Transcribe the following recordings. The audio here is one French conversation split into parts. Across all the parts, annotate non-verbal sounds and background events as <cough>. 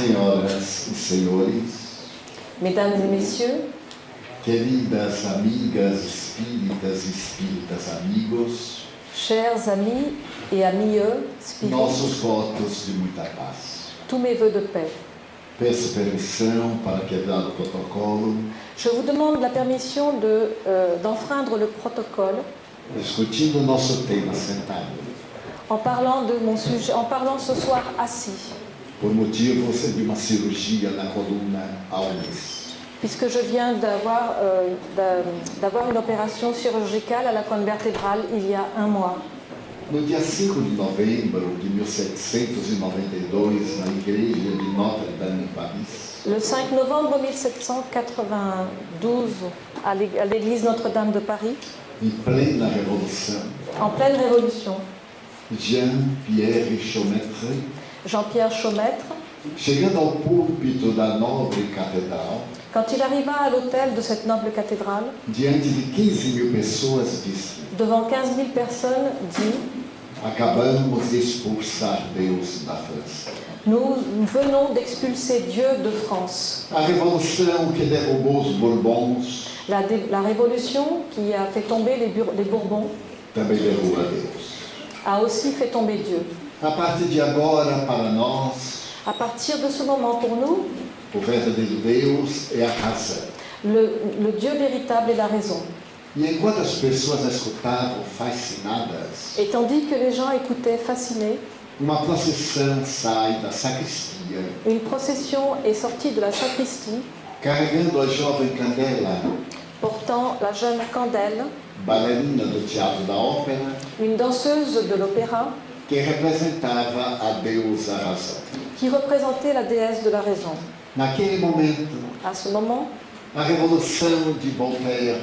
Senhoras e senhores, Mesdames et messieurs, queridas amigas espíritas e espíritas amigos, chers amis et amis spirites, nossos votos de muita paz. tous mes voeux de paix. Peço permissão para quebrar o protocolo, Je vous demande la permission de, euh, d'enfreindre le protocole. Discutindo o nosso tema sentado, en parlant de mon sujet, en parlant ce soir assis, por motivos de uma cirurgia na coluna há um mês. puisque je viens d'avoir, euh, une opération chirurgicale à la colonne vertébrale il y a un mois. No dia 5 de novembro de 1792, na igreja de Notre-Dame em Paris, Le 5 novembre 1792, à l'ég- à l'église Notre-Dame de Paris, em plena revolução, en pleine révolution, Jean-Pierre Chaumetre, Jean-Pierre Chaumêtre, quand il arriva à l'autel de cette noble cathédrale, diante de 15 mil pessoas, disse: devant 15 000 personnes, dit. Nous venons d'expulser Dieu de France. La, révolution qui a fait tomber les, Bourbons a aussi fait tomber Dieu. A partir de agora, para nós, À partir de ce moment, pour nous, o verdadeiro Deus é a razão. le, le Dieu véritable est la raison. E enquanto as pessoas escutavam fascinadas, Et tandis que les gens écoutaient fascinés, uma procissão sai da sacristia, une procession est sortie de la sacristie carregando a jovem Candela, portant la jeune Candelle, bailarina do Teatro da Ópera, une danseuse de l'opéra que representava a deusa razão. qui représentait la déesse de la raison. Naquele momento, À ce moment, a revolução de Voltaire,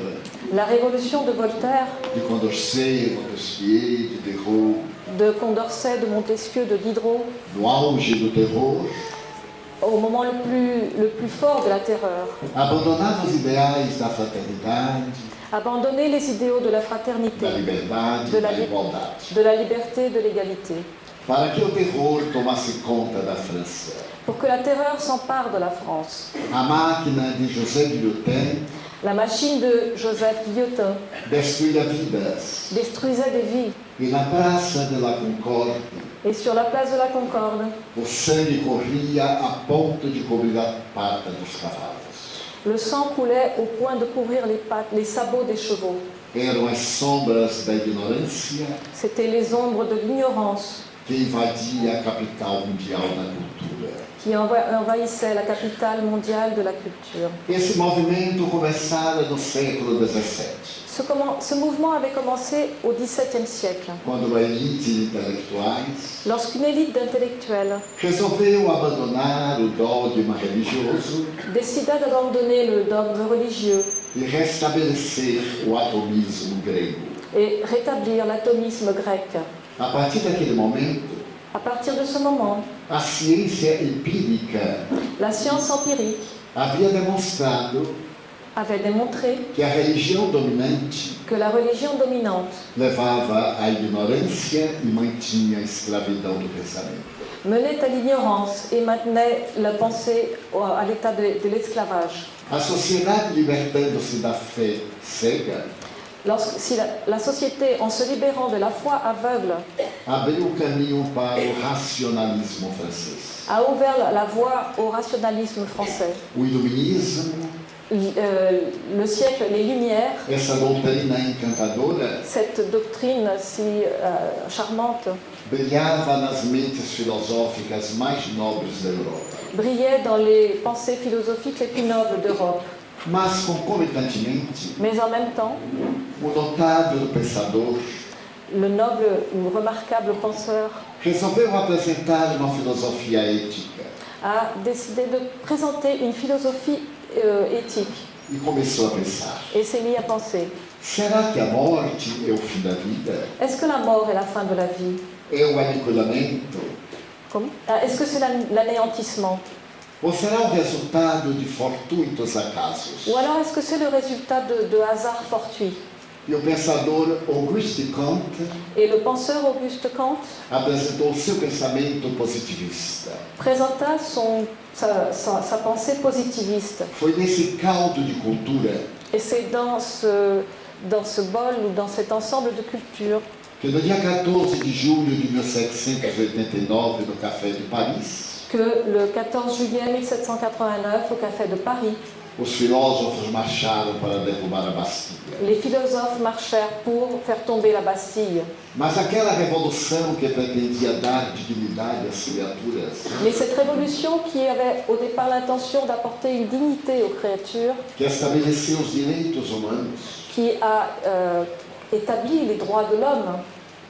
la révolution de Voltaire, de Condorcet, Montesquieu, de Diderot, de Condorcet, de Montesquieu, de Diderot, no auge do terror, au moment le plus, le plus fort de la terreur, abandonava os ideais da fraternidade, abandonner les idéaux de la fraternité, De la li- de la liberté, de l'égalité, pour que la terreur s'empare de la France. La machine de Joseph Guillotin détruisait des vies. na Praça de la Concorde Et sur la place de la Concorde, o sangue corria a ponto de cobrir pata dos cavalos. Le sang coulait au point de couvrir les pattes, les sabots des chevaux. C'étaient les ombres de l'ignorance qui enva- envahissaient la capitale mondiale de la culture. Esse movimento começara no século XVII, Ce, comment- ce mouvement avait commencé au XVIIe siècle, lorsqu'une élite d'intellectuels décida d'abandonner le dogme religieux et rétablir l'atomisme grec. À partir de ce moment, la science empirique havia demonstrado avait démontré que a religião dominante que la religion dominante levava à ignorância e mantinha a escravidão do pensamento. menait à l'ignorance et maintenait la pensée au- à l'état de, de l'esclavage. A sociedade libertando-se da fé cega Lorsque, si la, la société, en se libérant de la foi aveugle, a ouvert la, voie au rationalisme français, L- euh, le siècle, les Lumières, cette doctrine si euh, charmante, brillait dans les pensées philosophiques les plus nobles d'Europe. Mais en même temps, le noble ou remarquable penseur a décidé de présenter une philosophie euh, éthique. E começou a pensar: et s'est mis à penser. Será que a morte é o fim da vida? est-ce que la mort est la fin de la vie? É o aniquilamento? Ah, Est-ce que c'est l'an- l'anéantissement? Ou será o resultado de fortuitos acasos? Ou alors est-ce que c'est le résultat de, de hasards fortuits E o pensador Auguste Comte Et le penseur Auguste Kant apresentou seu pensamento positivista. présenta son, sa, sa- sa pensée positiviste. Foi nesse caldo de cultura Et c'est dans ce, dans ce bol ou dans cet ensemble de cultures que no dia 14 de julho de 1789, no Café de Paris, que le 14 juillet 1789, au Café de Paris, os filósofos marcharam para derrubar a Bastilha. les philosophes marchèrent pour faire tomber la Bastille. Mas aquela revolução que pretendia dar dignidade às criaturas, Mais cette révolution qui avait au départ l'intention d'apporter une dignité aux créatures, que estabeleceu os direitos humanos qui a euh, établi les droits de l'homme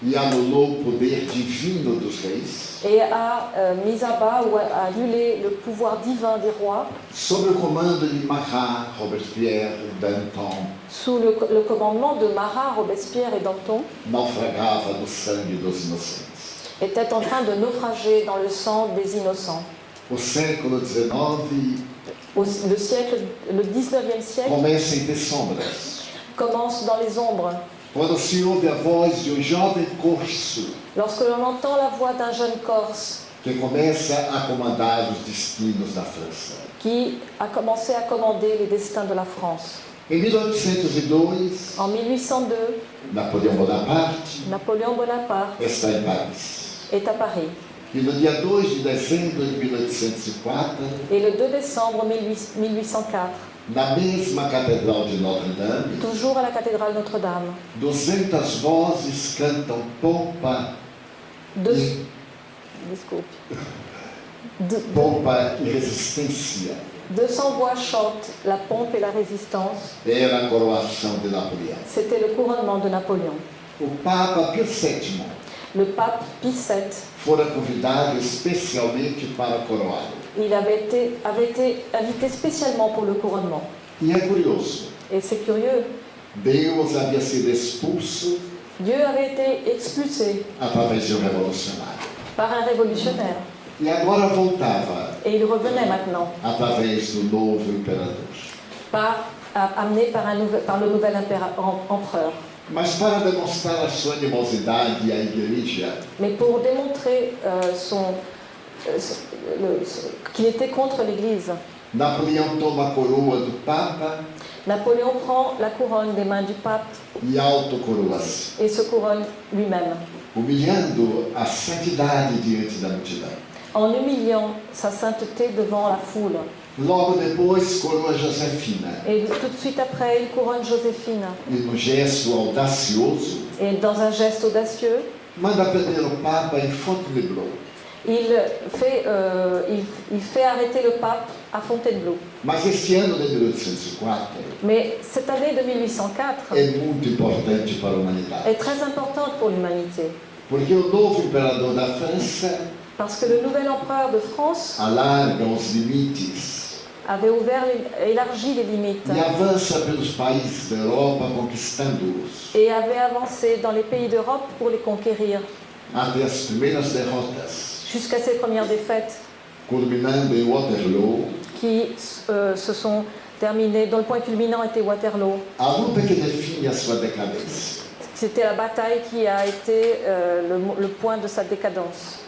e anulou o poder divino dos reis, et a euh, mis à bas ou a annulé le pouvoir divin des rois sob comando de Marat, Robespierre, Danton, sous le, le commandement de Marat, Robespierre et Danton, naufragava no sangue dos inocentes. était en train de naufrager dans le sang des innocents. O século XIX Au- le, siècle, le 19e siècle começa em ter sombras. commence dans les ombres, Quando se ouve a voz de um jovem corso lorsque l'on entend la voix d'un jeune Corse que começa a comandar os destinos da França. qui a commencé à commander les destins de la France. Em 1802, En 1802, Napoleão Bonaparte Napoléon Bonaparte está em Paris. est à Paris. E no dia 2 de dezembro de 1804, Et le 2 décembre 18- 1804, na mesma Catedral de Notre-Dame, toujours à la cathédrale Notre-Dame, 200 vozes cantam pompa, deux, desculpe. De- pompa e resistência. 200 voix chantent la pompe et la résistance. Era a coroação de Napoleão. C'était le couronnement de Napoléon. O Papa Pio VII Le pape Pie VII, fora convidado especialmente para coroá-lo. il avait été, avait été invité spécialement pour le couronnement. E é curioso, Et c'est curieux, Deus havia sido expulso Dieu avait été expulsé através de um revolucionário. par un révolutionnaire. E agora voltava Et il revenait maintenant, através do novo imperador. par, amené par, un nouvel- par le nouvel impéra- em- empereur. Mas para demonstrar a sua animosidade à igreja, Mais pour démontrer euh, son, euh, ce- le- ce- qu'il était contre l'Église, Napoleão toma a coroa do Papa Napoléon prend la couronne des mains du pape e autocoroa-se, et se couronne lui-même, humilhando a santidade diante da multidão. en humiliant sa sainteté devant la foule. Logo depois, coroa Josefina, Et tout de suite après, il couronne Joséphine. e no gesto audacioso, Et dans un geste audacieux, manda prender o Papa em Fontainebleau. il fait, euh, il, il fait arrêter le pape à Fontainebleau. Mas este ano de 1804 Mais cette année de 1804 é muito importante para a humanidade, est très importante pour l'humanité. porque o novo imperador da França Parce que le nouvel empereur de France alarga os limites avait ouvert, élargi les limites e avança pelos países da Europa conquistando-os, et avait avancé dans les pays d'Europe pour les conquérir, até as primeiras derrotas, jusqu'à ses premières défaites culminando em Waterloo, qui euh, se sont terminées, dont le point culminant était Waterloo. a luta que define a sua decadência. C'était la bataille qui a été euh, le point de sa décadence.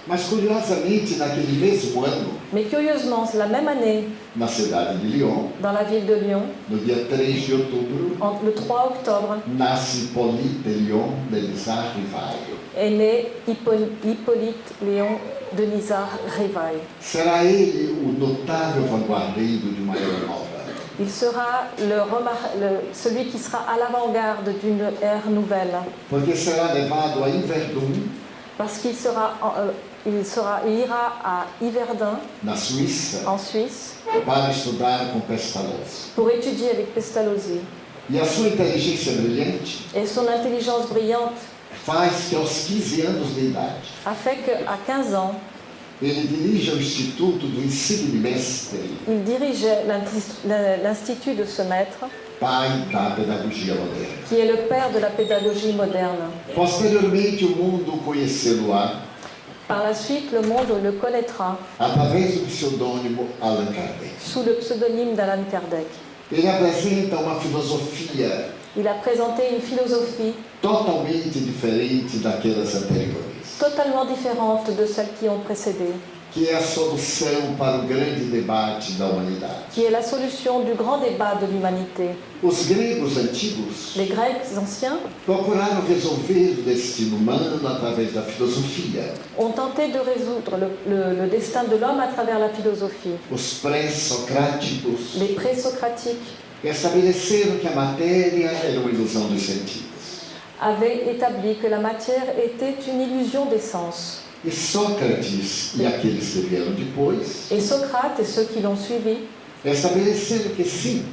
Mais curieusement, la même année, dans la ville de Lyon, no dia 3 de outubro, en- le 3 octobre, nasce Hippolyte Lyon de Lizard Rivaio. est né Hippo- Hippolyte Léon de Nizar Rivail. Será ele o notável vanguardeiro de uma era nova. Il sera le remar- le- celui qui sera à l'avant-garde d'une ère nouvelle, parce qu'il sera, euh, il sera, il ira à Yverdun, na Suíça, en Suisse, para estudar com Pestalozzi. pour étudier avec Pestalozzi. E a sua inteligência brilhante Et son intelligence brillante faz que aos 15 anos de idade a fait qu'à 15 ans, ele dirija o Instituto do Insigne Mestre, il dirigeait l'Institut de ce maître, pai da pedagogia moderna. qui est le père de la pédagogie moderne. Posteriormente, o mundo conhecê-lo-á Par la suite, le monde le connaîtra. Sous le pseudonyme d'Alan Kardec. Filosofia Il a présenté une philosophie totalement différente de celles qui ont précédé, que é a solução para o grande debate da humanidade. qui est la solution du grand débat de l'humanité. Os gregos antigos Les Grecs anciens procuraram resolver o destino humano através da filosofia. ont tenté de résoudre le, le- le destin de l'homme à travers la philosophie. Os pré-socráticos Les présocratiques estabeleceram que a matéria era uma ilusão dos sentidos. avaient établi que la matière était une illusion des sens. E Sócrates e aqueles que vieram depois Et Socrate et ceux qui l'ont suivi estabeleceram que sim,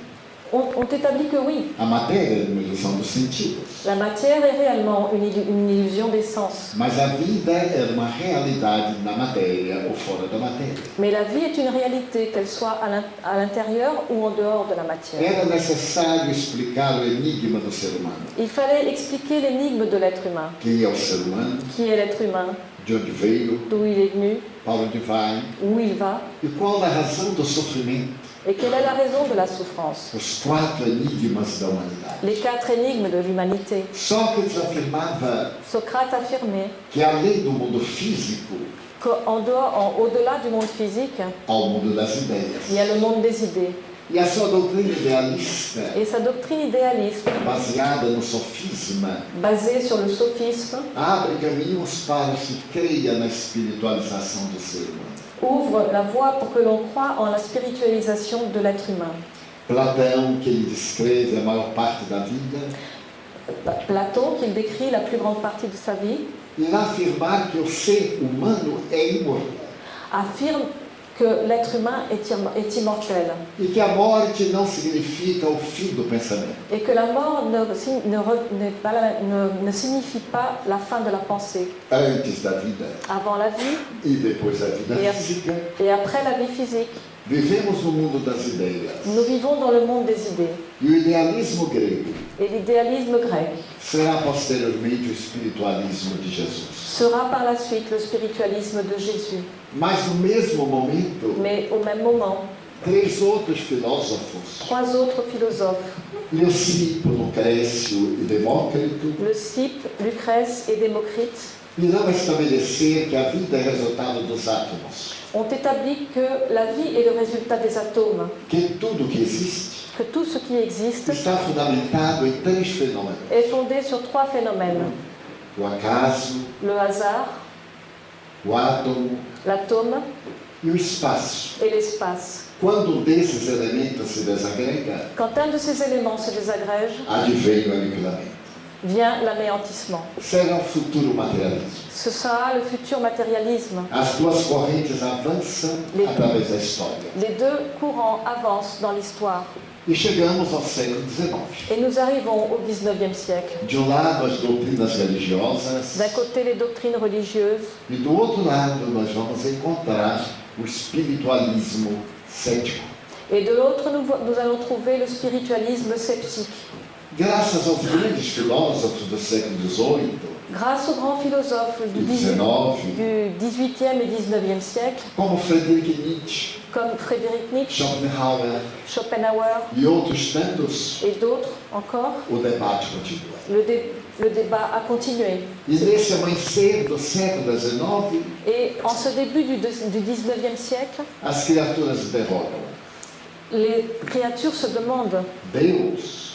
ont, ont établi que oui, a matéria era uma ilusão dos sentidos, la matière est réellement une, illu- une illusion des sens. mas a vida era uma realidade na matéria ou fora da matéria. Mais la vie est une réalité, qu'elle soit à l'in- à l'intérieur ou en dehors de la matière. Era necessário explicar o enigma do ser humano. Il fallait expliquer l'énigme de l'être humain. Quem é o ser humano? Qui est l'être humain? De onde veio? D'où il est venu Para onde vai? Où il va E qual a razão do sofrimento? Et quelle est la raison de la souffrance? Os quatro enigmas da humanidade. Les quatre énigmes de l'humanité. Sócrates afirmava Socrate affirmait que além do mundo físico, qu'en dehors, en- au-delà du monde physique, há o mundo das ideias. il y a le monde des idées. Et sa doctrine idéaliste, baseada no sofisma, basée sur le sophisme, abre caminhos para que se creia na espiritualização do ser humano. ouvre la voie pour que l'on croie en la spiritualisation de l'être humain. Platão, que ele descreve a maior parte da vida, Pa- Platon, qu'il décrit la plus grande partie de sa vie, irá afirmar que o ser humano é imortal affirme que l'être humain est, im- est immortel e que pensamento. et que la mort ne, signifie pas la fin de la pensée. Antes da vida Avant la vie e depois vida E física, et après la vie physique, vivemos no mundo das ideias. nous vivons dans le monde des idées. E o idealismo grego Et l'idéalisme grec será posteriormente o espiritualismo de Jesus. sera par la suite le spiritualisme de Jésus. Mas no mesmo momento, Mais au même moment, três outros filósofos, trois autres philosophes, Leucipo, Lucrécio e Demócrito, Leucippe, Lucrèce et Démocrite, irão estabelecer que a vida é resultado dos átomos, ont établi que la vie est le résultat des atomes, que tudo que existe que tout ce qui existe está fundamentado em três fenômenos: est fondé sur trois phénomènes. o acaso, Le hasard, o átomo l'atome e o espaço. et l'espace. Quando um desses elementos se desagrega, Quand un de ces éléments se désagrège, advém o aniquilamento. Vient l'anéantissement. Será o futuro materialismo. Ce sera le futur matérialisme. As duas correntes avançam Les- através da história. Les deux courants avancent dans l'histoire. E chegamos ao século XIX. Et nous arrivons au 19e siècle. De um lado, as doutrinas religiosas, D'un côté, les doctrines religieuses, e do outro lado, nós vamos encontrar o espiritualismo cético. et de l'autre, nous allons trouver le spiritualisme sceptique. Graças aos grandes filósofos do século XVIII, Grâce aux grands philosophes du, do 18 XIX, du 18e et 19e siècle, como Friedrich Nietzsche, comme Frédéric Nietzsche, Schopenhauer. Schopenhauer. Et d'autres encore, le, dé- le débat a continué. Et en ce début du, du 19e siècle, les créatures se demandent. Deus,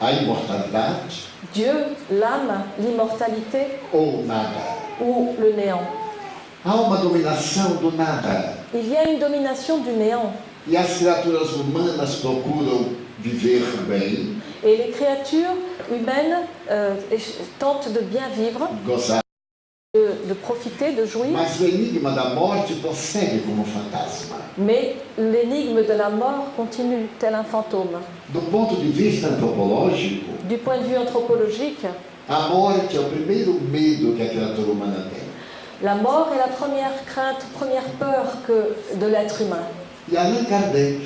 a imortalidade Dieu, l'âme, l'immortalité ou nada? ou le néant. Há uma dominação do nada. Il y a une domination du néant. E as criaturas humanas procuram viver bem, Et les créatures humaines euh, tentent de bien vivre, gozar. De, de profiter, de jouir, fantasma. mais l'énigme de la mort continue, tel un fantôme. Du point de vue anthropologique, la mort est la première crainte, première peur que de l'être humain. E Allan Kardec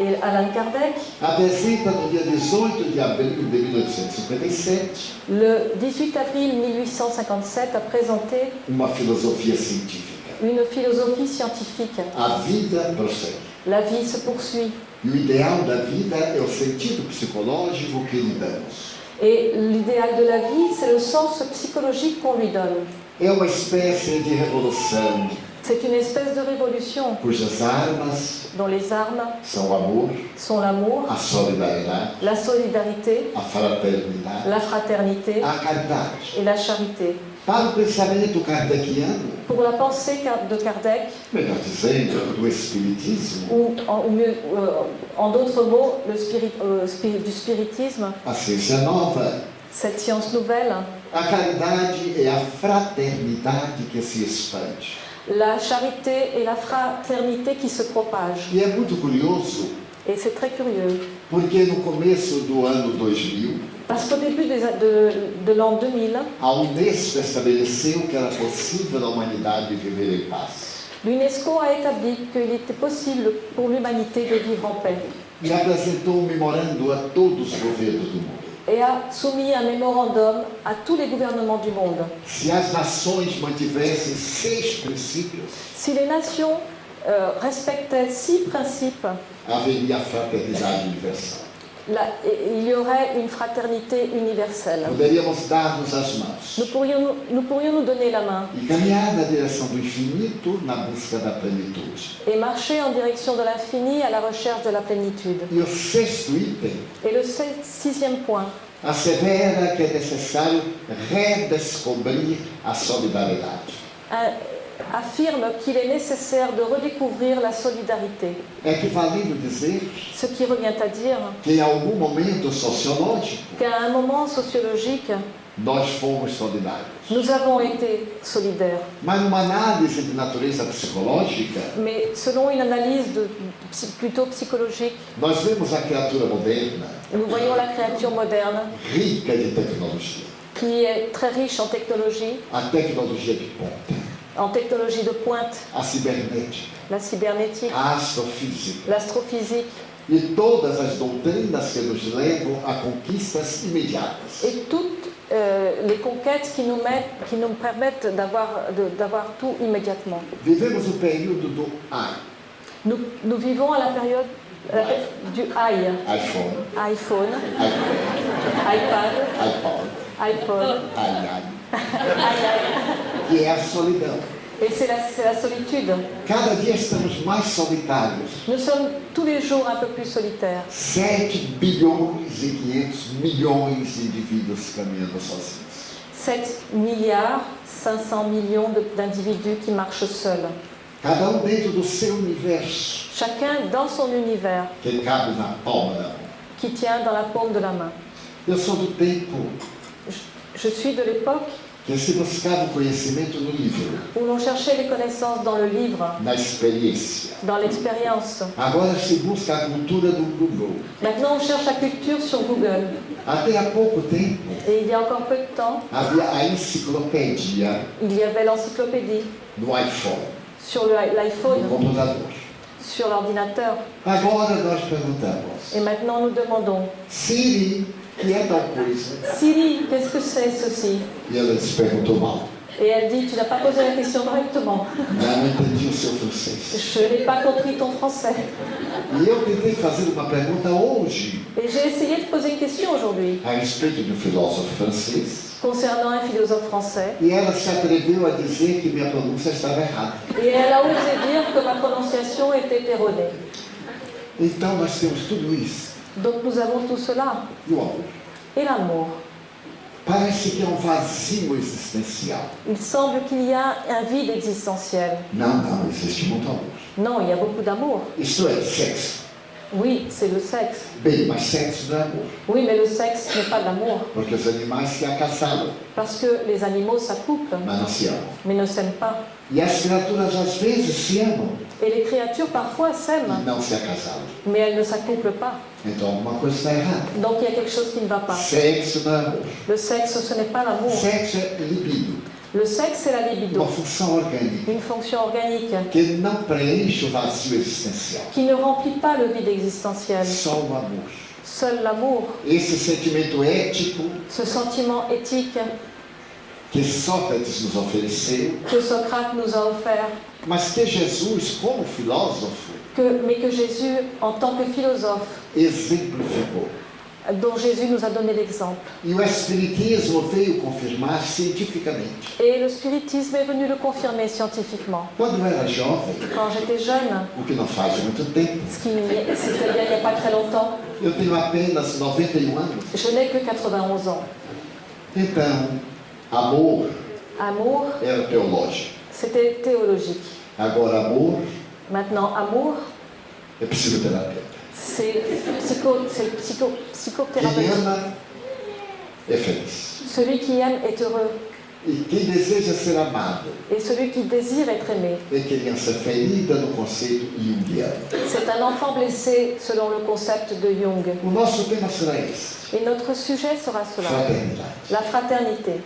Et Alain Kardec, apresenta no dia 18 de abril de 1857 le 18 avril 1857, a présenté uma filosofia científica. une philosophie scientifique. A vida prossegue. La vie se poursuit. E o ideal da vida é o sentido psicológico que lhe damos. Et l'idéal de la vie, c'est le sens psychologique qu'on lui donne. É uma espécie de revolução C'est une espèce de révolution cujas armas dont les armes são o amor, sont l'amour, a solidariedade, la solidarité, a fraternidade, la fraternité a caridade. et la charité. Para o pensamento kardeciano, Pour la pensée de Kardec, melhor dizendo, do Espiritismo, ou en, ou mieux, euh, en d'autres mots, le spirit- euh, spiri- du spiritisme, a ciência nova, cette science nouvelle, a caridade é a fraternidade que se expande. La charité et la fraternité qui se propagent. E é muito curioso, Et c'est très curieux, porque no começo do ano 2000, parce qu'au début des a- de, de l'an 2000, a Unesco estabeleceu que era possível a humanidade viver em paz. l'UNESCO a établi qu'il était possible pour l'humanité de vivre en paix E apresentou um memorando a todos os governos do mundo. Et a soumis un mémorandum à tous les gouvernements du monde. Se as nações mantivessem seis princípios, Si les nations euh, respectaient six principes, haveria a fraternidade universal. Et- il y aurait une fraternité universelle. Nous pourrions, nous pourrions nous donner la main et marcher en direction de l'infini à la recherche de la plénitude. Et le si- sixième point assevera que é necessário redescobrir a solidariedade. Affirme qu'il est nécessaire de redécouvrir la solidarité. É equivalido dizer Ce qui revient à dire que em algum momento sociológico qu'à un moment sociologique, nós fomos solidários. nous avons été solidaires. Mas numa análise de natureza psicológica, Mais selon une analyse de- plutôt psychologique, nós vemos a criatura moderna nous voyons la créature moderne rica de tecnologia. qui est très riche en technologie, A tecnologia de ponta, en technologie de pointe, a cibernética, la cybernétique, a astrofísica l'astrophysique e todas as doutrinas que nos levam a conquistas imediatas. et toutes euh, les conquêtes qui nous, mettent, qui nous permettent d'avoir tout immédiatement. Vivemos o período do AI, Nous, nous vivons à la période la du i, iPhone, iPhone, iPad, iPad, iPod, iPod, iAi, i- que é a solidão. Cada dia estamos mais solitários. Nous sommes tous les jours un peu plus solitaires. 7 bilhões e 500 milhões de indivíduos caminhando sozinhos. 7 milliards 500 millions de- d'individus qui marchent seuls. Cada um dentro do seu universo, Chacun dans son univers que cabe na palma da mão. qui tient dans la paume de la main. Eu sou do tempo Je, suis de l'époque que se buscava o conhecimento no livro, où l'on cherchait les connaissances dans le livre, na experiência. dans l'expérience. Agora se busca a cultura do Google. Maintenant, on cherche la culture sur Google. Até há pouco tempo Et il y a encore peu de temps, havia a enciclopédia il y avait l'encyclopédie no iPhone, sur no l'iPhone, computador. sur l'ordinateur. Agora nós perguntamos, Et maintenant, nous demandons Siri, que é tal coisa? Siri, qu'est-ce que c'est ceci? E ela se perguntou mal. Et elle dit Tu n'as pas posé la question correctement. Je n'ai pas compris ton français. Et j'ai essayé de poser une question aujourd'hui francês. concernant un philosophe français. Et elle a osé dire que ma prononciation était erronée. Então nós temos tudo isso. Donc nous avons tout cela. Et l'amour. Parece que é um vazio existencial. Il semble qu'il y a un vide existentiel. Não, não, existe muito amor. Non, il y a beaucoup d'amour. Isto é, sexo. Oui, c'est le sexe. Bem, mas sexo não é amor. Oui, mais le sexe n'est pas de l'amour. Porque os animais se acasalam, Parce que les animaux s'accouplent, mas não se amam. mais ne s'aiment pas. E as criaturas às vezes se amam Et les créatures parfois s'aiment, mais elles ne s'accouplent pas. Donc il y a quelque chose qui ne va pas. Amor. Le sexe, ce n'est pas l'amour. Le sexe, c'est la libido, une fonction organique qui ne remplit pas le vide existentiel. Seul l'amour, ce sentiment éthique que Sócrates nos ofereceu, que Socrate nous a offert, mas que Jesus, como filósofo, que, mais que Jésus, en tant que philosophe, exemplificou. dont Jésus nous a donné l'exemple. E o Espiritismo veio confirmar cientificamente. Et le spiritisme est venu le confirmer scientifiquement. Quando eu era jovem, Quand j'étais jeune, o que não faz muito tempo, ce qui c'était il n'y a pas très longtemps, eu tenho apenas 91 anos. je n'ai que 91 ans. Então, amor Amour, era teológico. c'était théologique. Agora, amor Maintenant, amour, é psicoterapeuta. c'est psycho, c'est psycho, Quem psychothérapeutique. ama é feliz. Celui qui aime est heureux. Et celui qui désire être aimé, c'est un enfant blessé selon le concept de Jung. Et notre sujet sera cela, la fraternité.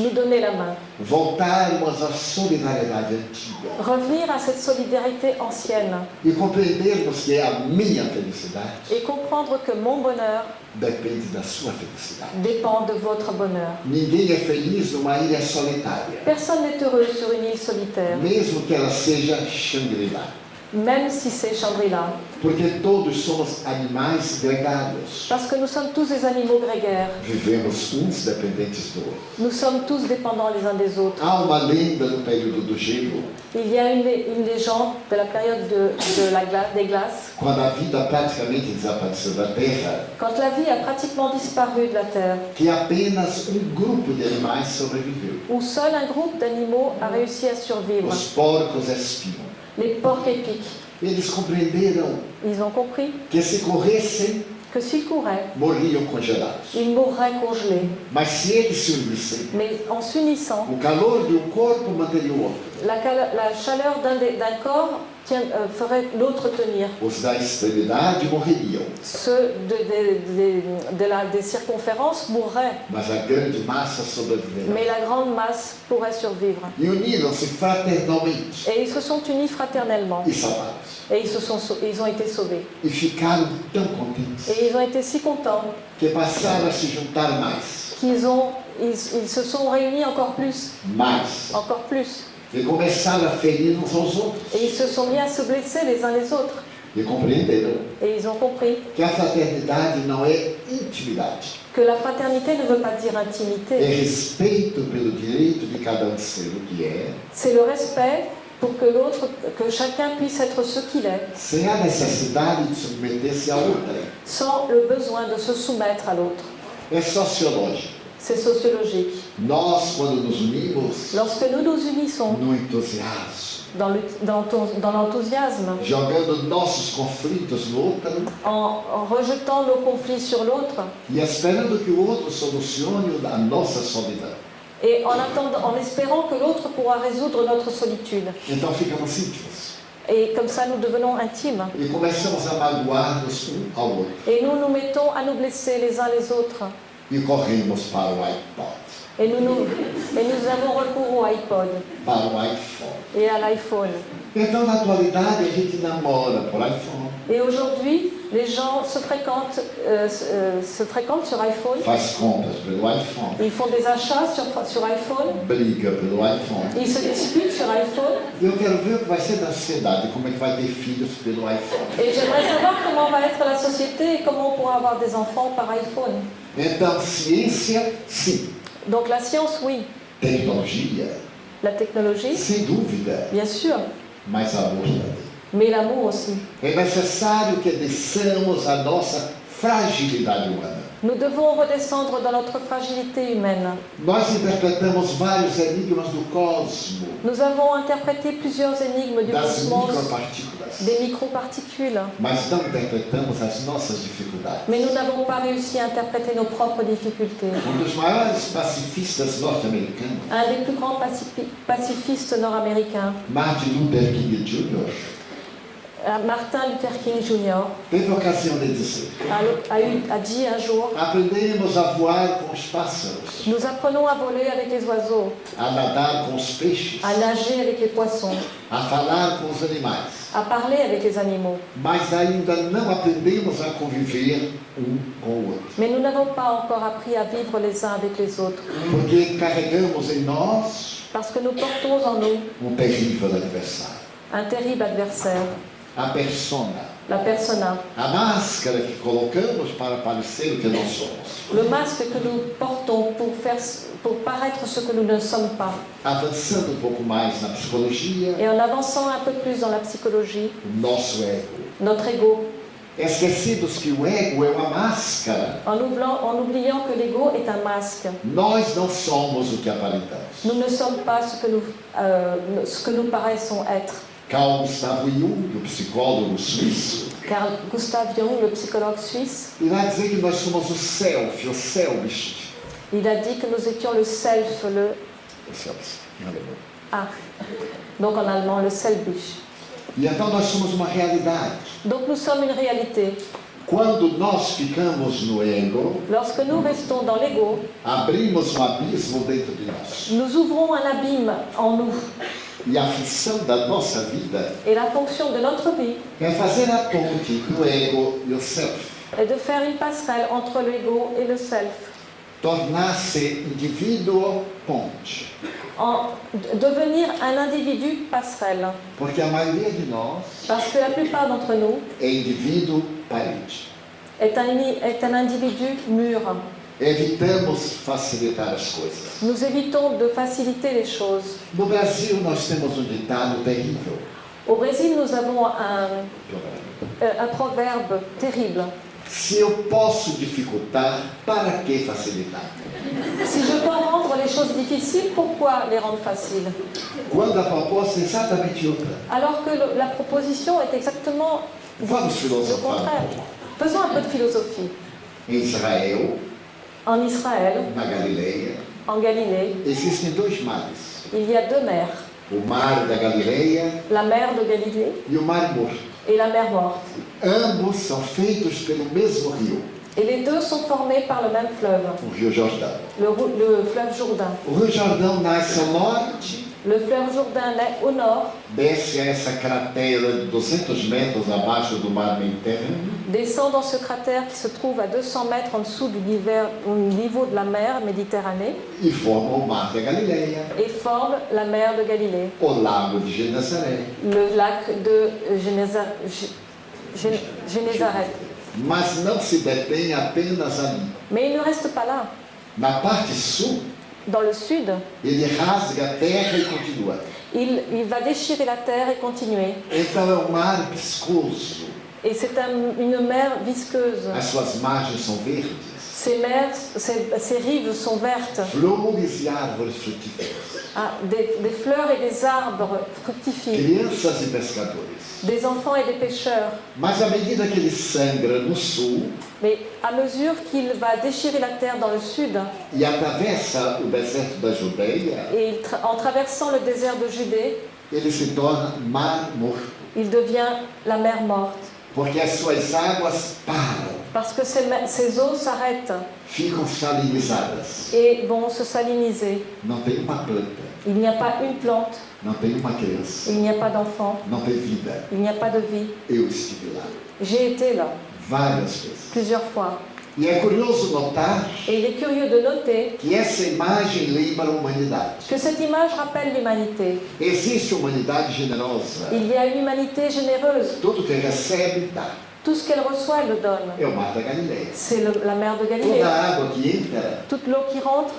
Nous donner la main. Voltarmos à solidariedade antiga. Revenir à cette solidarité ancienne E compreendermos que a minha felicidade et comprendre que mon bonheur depende da sua felicidade. dépend de votre bonheur. Ninguém é feliz numa ilha solitária, Personne n'est heureux sur une île solitaire, mesmo que ela seja Shangri-La, même si c'est Shangri-La, porque todos somos animais gregários. parce que nous sommes tous des animaux grégaires. Vivemos uns dependentes do outro. Nous sommes tous dépendants les uns des autres. Há uma lenda no período do gelo, Il y a une, lé- une légende de la période de, de la gla- des glaces, quando a vida praticamente desapareceu da Terra, quand la vie a pratiquement disparu de la Terre, que apenas um grupo de animais sobreviveu. où seul un groupe d'animaux a réussi à survivre, Os porcos espiam. Les porcs épics. Eles compreenderam Ils ont compris que se corressem, que s'ils couraient, morriam congelados. ils mourraient congelés. Mas se eles se unissem, Mais en s'unissant, o calor de um corpo manteria o outro. la, la chaleur d'un corps ferait l'autre tenir. Os da extremidade morreriam, Ceux de, de- de- de la- des circonférences mourraient, mas a grande massa sobreviverá. mais la grande masse pourrait survivre. E Et ils se sont unis fraternellement. e. Et ils, se sont, ils ont été sauvés. E Et ils ont été si contents que passaram a se juntar mais, qu'ils ont, ils, ils se sont réunis encore plus, mais, encore plus. Et ils se sont mis à se blesser les uns les autres. E compreenderam Et ils ont compris que a fraternidade não é intimidade, que la fraternité ne veut pas dire é intimité. respeito pelo direito de cada um ser o que é, C'est le respect pour que l'autre, que chacun puisse être ce qu'il est, sem a necessidade de submeter-se a outra. sans le besoin de se soumettre à l'autre. É sociológico. C'est sociologique. Nós, quando nos unimos Lorsque nous nous unissons no entusiasmo, dans l'enthousiasme, jogando nossos conflitos no outro en, en rejetant nos conflits sur l'autre e esperando que o outro solucione a nossa solidão. et en, attendant, en espérant que l'autre pourra résoudre notre solitude. Então ficamos íntimos Et comme ça, nous devenons intimes. e começamos a magoar-nos um ao outro Et nous nous mettons à nous blesser les uns les autres. E corremos para o iPod, Et nous, nous, et nous avons recours au iPod para o iPhone. et à l'iPhone. Então, na atualidade, a gente namora por iPhone, Et aujourd'hui, les gens se fréquentent, euh, se- euh, se fréquentent sur iPhone. faz compras pelo iPhone, Ils font des achats sur, sur iPhone. briga pelo iPhone. Ils se disputent sur iPhone. Eu quero ver o que vai ser da sociedade, como é que vai ter filhos pelo iPhone. Et j'aimerais savoir comment va être la société et comment on pourra avoir des enfants par iPhone. Então, ciência, sim. Donc la science, oui. Tecnologia, La technologie, sem dúvida, bien sûr. mas amor também. Mais l'amour aussi. É necessário que desçamos a nossa fragilidade humana. Nous devons redescendre dans notre fragilité humaine. Nous avons interprété plusieurs énigmes du cosmos, des microparticules, mais nous n'avons pas réussi à interpréter nos propres difficultés. Um Un des plus grands pacifi- pacifistes nord-américains, Martin Luther King Jr., Martin Luther King Jr. a a, dit un jour Nous apprenons à voler avec les oiseaux, a nadar com os peixes, à nager avec les poissons, a falar com os animais. à parler avec les animaux. Mas ainda não aprendemos a conviver um com o outro. Mais nous n'avons pas encore appris à vivre les uns avec les autres, Porque carregamos em nós parce que nous portons en nous um terrível adversário. un terrible adversaire, A persona, la persona, a máscara que colocamos para parecer o que não somos. le masque que nous portons pour, faire, pour paraître ce que nous ne sommes pas. Avançando um pouco mais na psicologia, Et en avançant un peu plus dans la psychologie, nosso ego. notre ego, Esquecidos que o ego é uma máscara. en oubliant, en oubliant que l'ego est un masque. Nós não somos o que aparentamos. Nous ne sommes pas ce que nous, euh, ce que nous paraissons être. Carl Gustavo Jung, o psicólogo suíço, Car Gustav Jung, le psychologue suisse, irá dizer que nós somos o self, o selfish. il a dit que nous étions le self, le O self, em alemão. ah, donc en allemand le selbisch. E então nós somos uma realidade. Donc nous sommes une réalité. Quando nós ficamos no ego, Lorsque nous restons dans l'ego, abrimos um abismo dentro de nós. nous ouvrons un abîme en nous. Et la fonction de notre vie est de faire une passerelle entre l'ego et le self. Ponte. Devenir un individu passerelle. Porque a maioria de nós Parce que la plupart d'entre nous est un, est un individu mûr. Evitamos facilitar as coisas. Nous évitons de faciliter les choses. No Brasil, nós temos um ditado terrível. Au Brésil, nous avons un, euh, un proverbe terrible. Se eu posso dificultar, para que facilitar? Si je peux rendre les choses difficiles, pourquoi les rendre faciles? Quando a proposta é exatamente outra. Alors que le- la proposition est exactement Vamos le filosofar. contraire. Faisons un peu de philosophie. Em Israel, En Israël, en Galilée, il y a deux mers. La mer de Galilée et la mer morte. Ambos são feitos pelo mesmo rio, Et les deux sont formés par le même fleuve, le, le fleuve Jourdain. O Rio Jordão nasce ao norte, Le fleuve Jourdain naît au nord, desce essa cratera de 200 metros abaixo do mar Mediterrâneo descend dans ce cratère qui se trouve à 200 mètres en dessous du au niveau de la mer Méditerranée e forma o mar da Galileia, et forme la mer de Galilée, o lago de le lac de Généza- Gé- Gé- Génézareth. Mas não se detém apenas ali. Mais il ne reste pas là. Na parte sul, Dans le sud, il, il va déchirer la terre et continuer. Et c'est un- une mer visqueuse. As suas margens são verdes. Ces mers, ces, ces rives sont vertes. Flores árvores frutíferas. Ah, des, des fleurs et des arbres fructifient. Crianças e pescadores. Des enfants et des pêcheurs. Mas à medida que ele sangra no sul Mais à mesure qu'il va déchirer la terre dans le sud, e atravessa o deserto da Judeia, et il tra- en traversant le désert de Judée, ele se torna mar morto. il devient la mer morte. Porque as suas águas param, Parce que ces, eaux s'arrêtent et vont se saliniser. Il n'y a pas une plante, il n'y a pas d'enfant, il n'y a pas de vie. J'ai été là plusieurs fois. E é curioso notar Et il est curieux de noter que essa imagem lembra a humanidade. que cette image rappelle l'humanité. Existe humanidade generosa. Il y a une humanité généreuse. Tudo que recebe, dá. Tout ce qu'elle reçoit, elle le donne. C'est la mer de Galilée. Toute l'eau qui rentre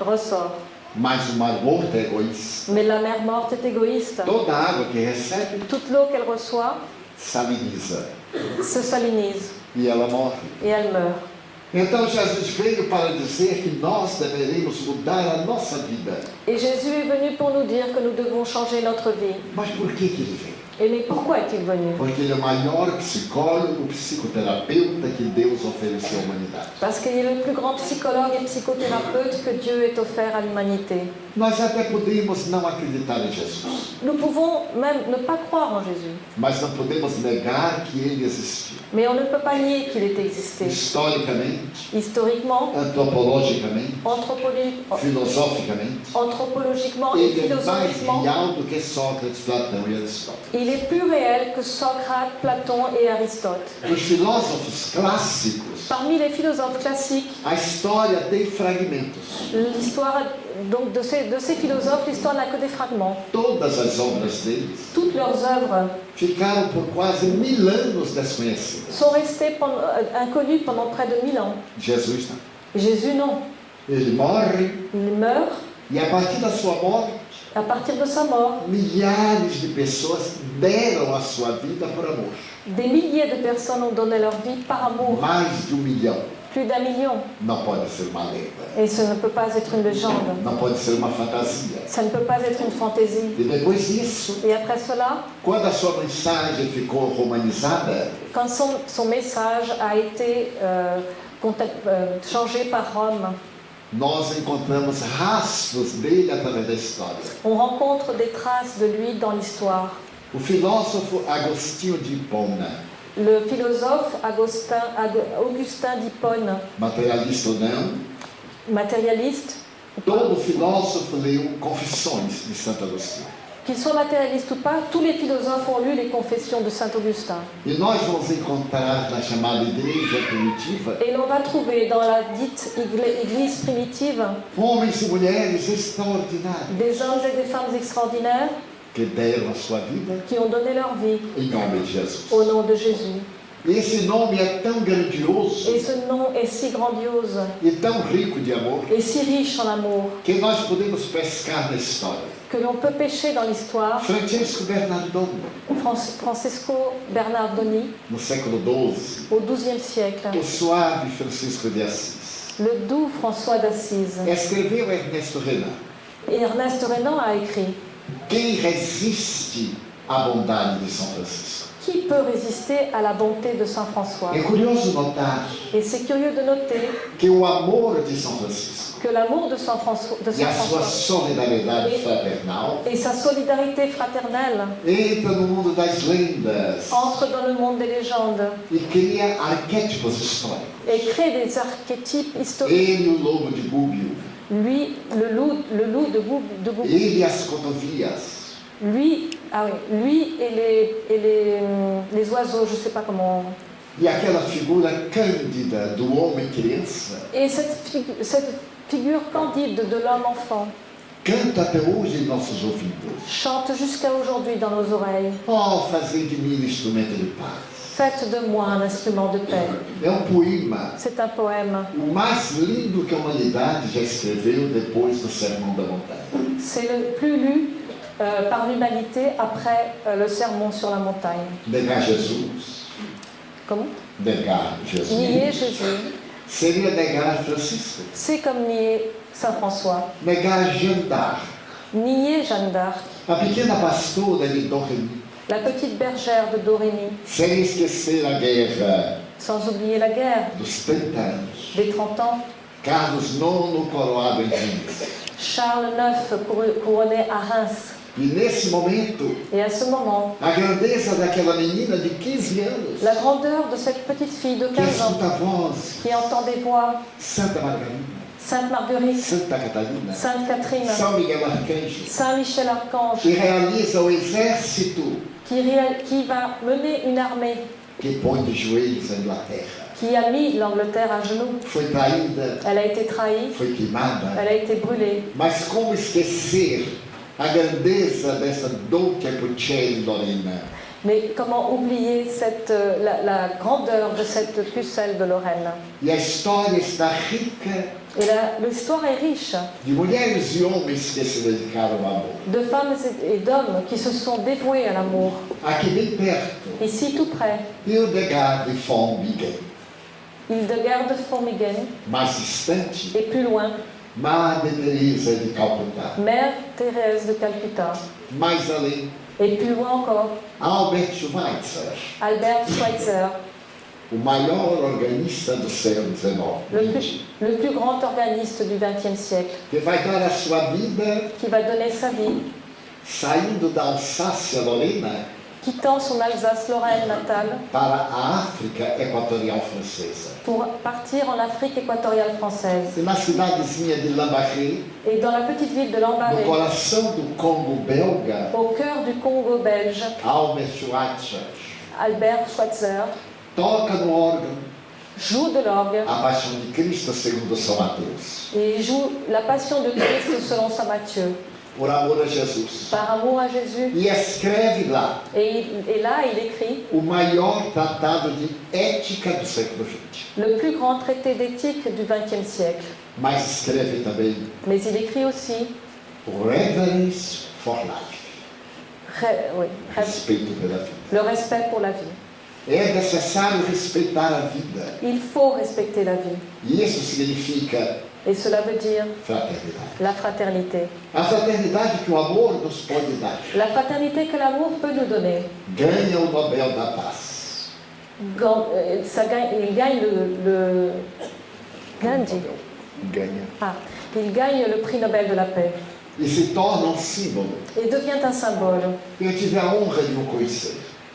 ressort. Mais la mer morte est égoïste. Toda a água que recebe, Toute l'eau qu'elle reçoit se salinise E et elle meurt. Então Jesus veio para dizer que nós deveríamos mudar a nossa vida. Et Jésus est venu pour nous dire que nous devons changer notre vie. Mas por que, que ele veio? Et mais pourquoi est-il venu? Porque ele é o maior psicólogo, psicoterapeuta que Deus ofereceu à humanidade. Parce qu'il est le plus grand psychologue et psychothérapeute que Dieu ait offert à l'humanité. Nós até podemos não acreditar em Jesus, Nous pouvons même ne pas croire en Jésus, mas não podemos negar que ele existiu. mais on ne peut pas nier qu'il ait existé. Historicamente, Historiquement, antropologicamente, anthropologi- filosoficamente, anthropologiquement et ele é mais philosophiquement, real do que Sócrates, Platão e Aristóteles. il est plus réel que Socrate, Platon et Aristote. Os filósofos clássicos, Parmi les philosophes classiques, a história tem fragmentos. l'histoire donc de ces, de ces philosophes, l'histoire n'a que des fragments. Todas as obras deles Toutes leurs œuvres ficaram por quase mil anos desconhecidas. sont restées pendant- euh, inconnues pendant près de mille ans. Jesus não. Jésus, non. Ele morre Il meurt. e a partir da sua morte, À partir de sa mort, milhares de pessoas deram a sua vida por amor. des milliers de personnes ont donné leur vie par amour. Mais de um milhão. Plus d'un million. Não pode ser uma lenda. Et ce ne peut pas être une légende. Não pode ser uma fantasia. Ça ne peut pas être une fantaisie. E depois disso, Et après cela, quando a sua mensagem ficou romanizada, quand son, son message a été euh, euh, changé par Rome, nós encontramos rastros dele através da história. on rencontre des traces de lui dans l'histoire. O filósofo Agostinho de Hipona, Le philosophe Augustin, Augustin d'Hippone, materialista ou não, matérialiste, todo filósofo leu Confissões de Santo Agostinho. qu'il soit matérialiste ou pas, tous les philosophes ont lu les confessions de Saint Augustin. E nós vamos encontrar na chamada igreja primitiva Et l'on va trouver dans la dite église primitive homens e mulheres extraordinários des hommes et des femmes extraordinaires qui ont donné leur vie. Au nom de Jésus. Et ce nom est si grandiose. Et si riche en amour. Que l'on peut pêcher dans l'histoire. Francisco Bernardone, Fran- Francesco Bernardoni, no século XII, au XIIe siècle, o suave Francisco de Assis, le doux François d'Assise. escreveu Ernesto Renan. Et Ernest Renan a écrit Quem resiste à bondade de São Francisco? Qui peut résister à la bonté de Saint François? É curioso notar Et c'est curieux de noter que o amor de São Francisco que l'amour de Saint François, de e Saint a sua François solidariedade fraternal et sa solidarité fraternelle entra no mundo das lendas entre dans le monde des légendes e cria arquétipos históricos. et crée des archétypes historiques. Ele, o lobo de Gúbio, Lui, le loup, le loup de Goub, de Goub- ele, as cotovias, lui, ah oui, lui et les, et les, hum, les oiseaux, je ne sais pas comment. e aquela figura cândida do homem criança Et cette, figu- cette figure candide de l'homme enfant canta até hoje em nossos ouvidos. chante jusqu'à aujourd'hui dans nos oreilles. Oh, fazer de mim um instrumento de paz. Faites de moi un instrument de paix. É um poema, C'est un poème. o mais lindo que a humanidade já escreveu depois do Sermão da Montanha. C'est le plus lu euh, par l'humanité après euh, le sermon sur la montagne. Negar Jesus, Comment? Negar Jesus, Nier Jésus, seria negar Francisco, c'est comme nier Saint François. negar Jeanne d'Arc, Nier Jeanne d'Arc, a pequena pastora Dom Remy, la petite bergère de Dorémy, sem esquecer a guerra sans oublier la guerre. Dos 30 anos, des 30 ans, Carlos IX coroado em Reims. Charles IX cour- couronné à Reims. E nesse momento, Et à ce moment, a grandeza daquela menina de 15 anos, la grandeur de cette petite fille de que 15 ans voz, qui entend des voix, Santa Margarida, Sainte Marguerite, Santa Catarina, Sainte Catherine, São Miguel Arcanjo, Saint Michel Archange, que realiza o. exército qui, va mener une armée, qui a mis l'Angleterre à genoux. Elle a été trahie, elle a été brûlée. Mas como esquecer a grandeza dessa Dolce Puccelli Lorena? Mais comment oublier cette, euh, la, la grandeur de cette pucelle de Lorraine? Rica Et l'histoire est riche. De femmes et d'hommes qui se sont dévoués à l'amour. Perto, Ici, tout près, Hildegard de Bingen. Hildegard de distante, et plus loin, Teresa de. Mère Thérèse de Calcutta. Mais além, Et plus loin encore, Albert Schweitzer, Albert Schweitzer, o maior organista do século le plus, le plus grand organiste du XXe siècle, que vai dar a sua vida qui va donner sa vie, saindo da Alsácia-Lorena quittant son Alsace-Lorraine natale. Para a África Equatorial Francesa. pour partir en Afrique équatoriale française. E na cidadezinha de Lambaré, Et dans la petite ville de no Lambaréné, coração do Congo belga, au cœur du Congo belge, Albert Schweitzer Albert Schweitzer toca no órgão joue de l'orgue a paixão de Cristo segundo São Mateus, et joue la passion de Christ selon saint Matthieu, por amor a Jesus. par amour à Jésus. E escreve lá Et, et là, il écrit o maior tratado de ética do século XX. le plus grand traité d'éthique du XXe siècle. Mas escreve também Mais il écrit aussi Reverence for Life, ré- oui, respeito pela vida. le respect pour la vie. É necessário respeitar a vida. Il faut respecter la vie. E isso significa Et cela veut dire fraternidade. la fraternité. A fraternidade que o amor nos pode dar. La fraternité que l'amour peut nous donner. Ganha o Nobel da Paz. Quand, euh, ça gagne, il gagne le, le Gandhi. Ah, il gagne le prix Nobel de la paix E se torna um símbolo. devient un symbole. Eu tive a honra de o conhecer.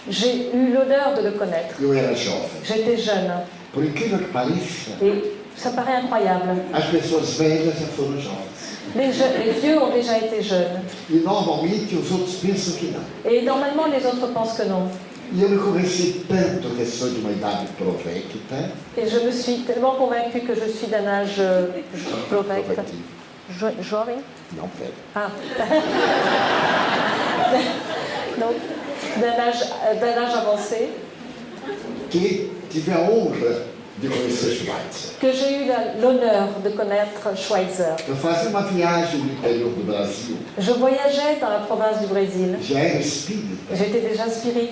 J'ai eu l'honneur de le connaître. J'étais jeune et ça paraît incroyable. as pessoas velhas já foram jovens. Les, je- les vieux ont déjà été jeunes E normalmente os outros pensam que não. et normalement les autres pensent que non. E eu me convenci tanto que sou de uma idade provecta. Et je me suis tellement convaincue que je suis d'un âge euh, jo- jovem. Não, velho. Ah. <laughs> Donc, d'un âge, d'un âge avancé, Que j'ai eu l'honneur de connaître Schweitzer. Je voyageais dans la province du Brésil. J'étais déjà spirit.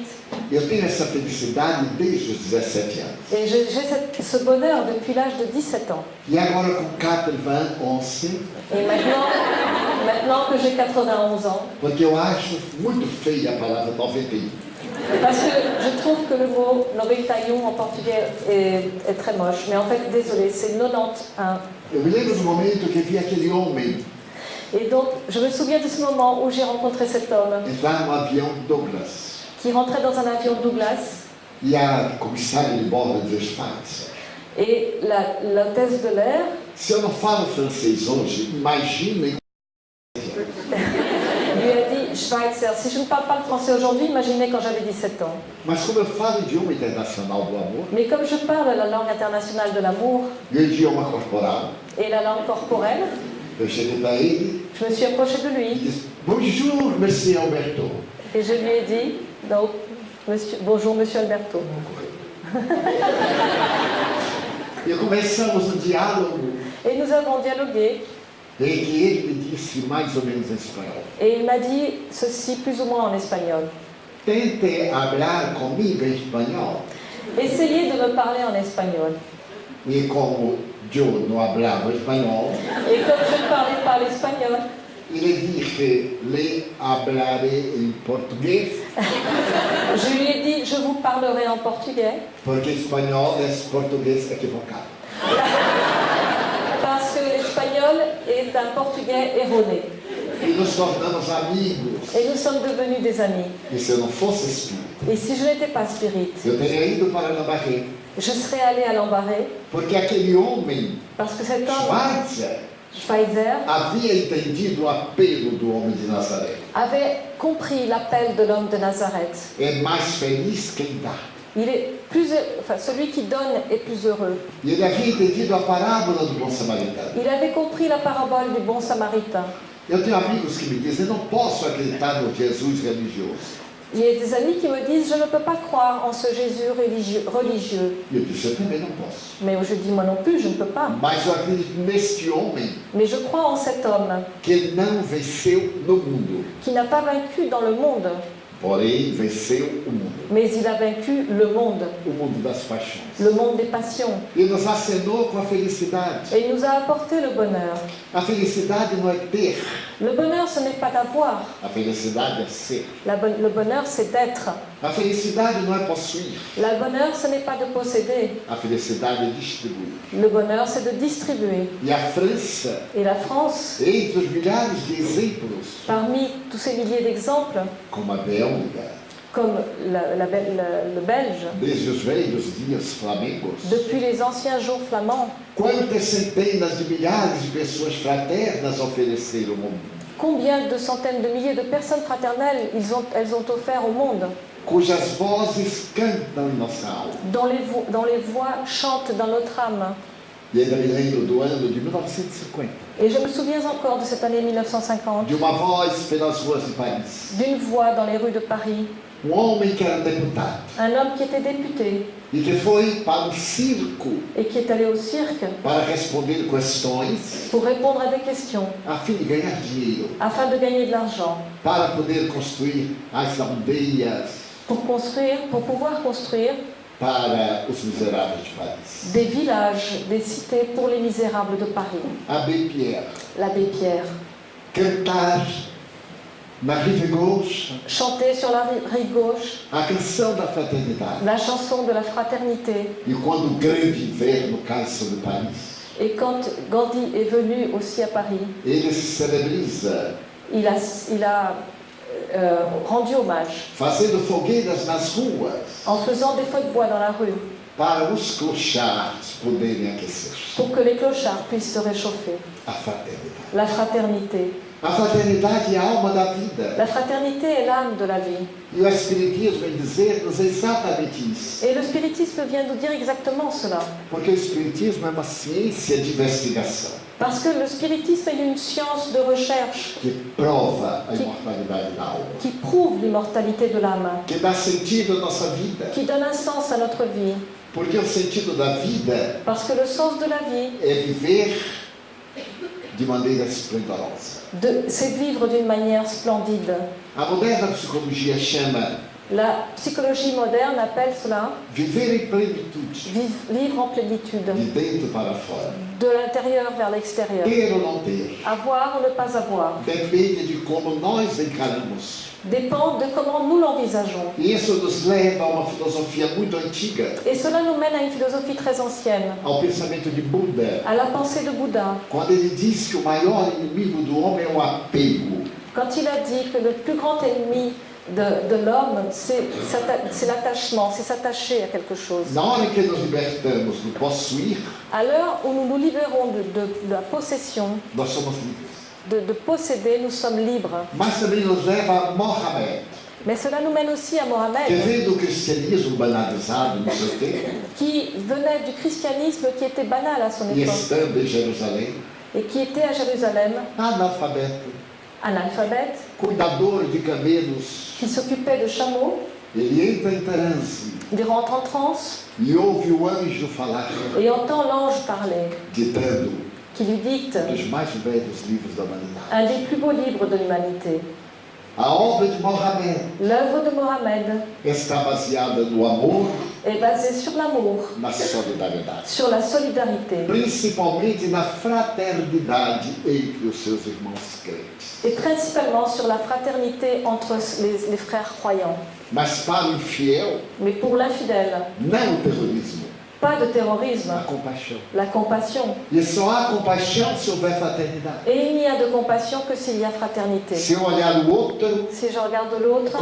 Eu tenho essa felicidade desde os 17 anos. Et j'ai ce bonheur depuis l'âge de 17 ans. Agora com 91, Et maintenant, maintenant que j'ai 91 ans, porque eu acho muito feia a palavra 91. parce que je trouve que le mot 91 en portugais est, est très moche, mais en fait, désolé, c'est 91. Eu me lembro do momento que vi aquele homem Et donc, je me souviens de ce moment où j'ai rencontré cet homme entrar no avião Douglas. qui rentrait dans un avion Douglas E a comissária de bordo de Schweitzer. et la- l'hôtesse de l'air Se eu não falo francês hoje, imaginem Schweitzer, si je ne parle pas le français aujourd'hui, imaginez quand j'avais 17 ans. Mas como eu falo idioma internacional do amor, Mais comme je parle la langue internationale de l'amour e o idioma corporal, et la langue corporelle, eu cheguei para ele je me suis approchée de e lui disse, Bonjour, Monsieur Alberto. et je lui ai dit donc, monsieur, Bonjour, monsieur Alberto. <laughs> E começamos um diálogo Et nous avons dialogué et il m'a dit ceci plus ou moins en espagnol. Tente hablar comigo em espanhol. Essayez de me parler en espagnol. E como eu não hablava espanhol, Et comme je ne parlais pas l'espagnol, ele disse, lhe hablarei em português, <laughs> je lui ai dit Je vous parlerai en portugais porque espanhol é português equivocado. <laughs> l'espagnol est un portugais erroné. Et nous sommes devenus des amis. Et si je n'étais pas spirit, je serais allée à l'embarré parce que cet homme, avait compris l'appel de l'homme de Nazareth. Il est plus, enfin, celui qui donne est plus heureux. Il avait compris la parabole du bon samaritain. Eu tenho amigos que me dizem, eu não posso acreditar no Jesus religioso. Il y a des amis qui me disent Je ne peux pas croire en ce Jésus religieux. religieux. Eu disse, eu também não posso. Mais je dis Moi non plus, je ne peux pas. Mas eu acredito neste homem Mais je crois en cet homme que não venceu no mundo, qui n'a pas vaincu dans le monde, porém venceu o mundo, mais il a vaincu le monde, o mundo das paixões. le monde des passions. E nos acenou com a felicidade. Et il nous a apporté le bonheur. A felicidade não é ter, Le bonheur, ce n'est pas d'avoir. a felicidade é ser. La Le bonheur, c'est d'être. A felicidade não é possuir, Le bonheur, ce n'est pas de posséder. a felicidade é distribuir. Le bonheur, c'est de distribuer. E a França, Et la France, entre os milhares de exemplos, parmi tous ces milliers d'exemples, como a Bélgica, comme la- la la- le Belge, desde os velhos dias flamengos, depuis les anciens jours flamands, quantas centenas de milhares de pessoas fraternas ofereceram ao mundo, combien de centaines de milliers de personnes fraternelles ils ont, elles ont offert au monde, cujas vozes cantam nossa alma. dont les, vo- dont les voix chantent dans notre âme. E ainda me lembro do ano de 1950, Et je me souviens encore de cette année 1950, de uma voz pelas ruas de Paris. d'une voix dans les rues de Paris, Um homem que era deputado un homme qui était député. E que foi para um circo et qui est allé au cirque. Para responder questões pour répondre à des questions. A fim de ganhar dinheiro, afin de gagner de l'argent, para poder construir as aldeias pour construire, pour pouvoir construire para os miseráveis de Paris. des villages, des cités pour les misérables de Paris. Abbé Pierre, L'abbé Pierre cantar na rive gauche chantait sur la ri- rive gauche a canção da fraternidade. la chanson de la fraternité. E quando o grande inverno cai sobre Paris, Et quand Gandhi est venu aussi à Paris, ele se celebriza il a, il a euh, rendu hommage fazendo fogueiras nas ruas en faisant des feux de bois dans la rue para os clochards poderem aquecer pour que les clochards puissent se réchauffer. a fraternidade. La fraternité. La fraternité est l'âme de la vie. E. Et le spiritisme vient nous dire exactement cela. Parce que le spiritisme est une science de recherche alma, qui prouve l'immortalité de l'âme, qui donne un sens à notre vie. Parce que le sens de la vie, é viver de maneira esplendorosa. De- c'est vivre d'une manière splendide. A moderna psicologia chama La psychologie moderne appelle cela vivre en plénitude, de l'intérieur vers l'extérieur. Avoir ou ne pas avoir dépend de comment nous l'envisageons. Isso nos leva a uma filosofia muito antiga, Et cela nous mène à une philosophie très ancienne, ao pensamento de Buda, à la pensée de Bouddha, quando ele diz que o maior inimigo do homem é o apego. quand il a dit que le plus grand ennemi de, de l'homme, c'est l'attachement, c'est s'attacher à quelque chose. À l'heure où nous nous libérons de, de- de la possession, nós somos livres. De, de posséder, nous sommes libres. Mas também nos leva a Mohammed, Mais cela nous mène aussi à Mohamed, qui venait du christianisme qui était banal à son époque. et qui était à Jérusalem, analphabète, qui s'occupait de chameaux. ele entra em transe Il rentre en transe. E ouve o anjo falar, et entend l'ange parler, ditando qui lui dicte un des plus beaux livres de l'humanité. L'œuvre de amor, est basée sur l'amour, sur la solidarité. Et principalement sur la fraternité entre les, les frères croyants. Mais pour l'infidèle, pas de terrorisme, la compassion. Compaixão se houver fraternidade. Et il n'y a de compassion que s'il y a fraternité. Se eu olhar o outro Si je regarde l'autre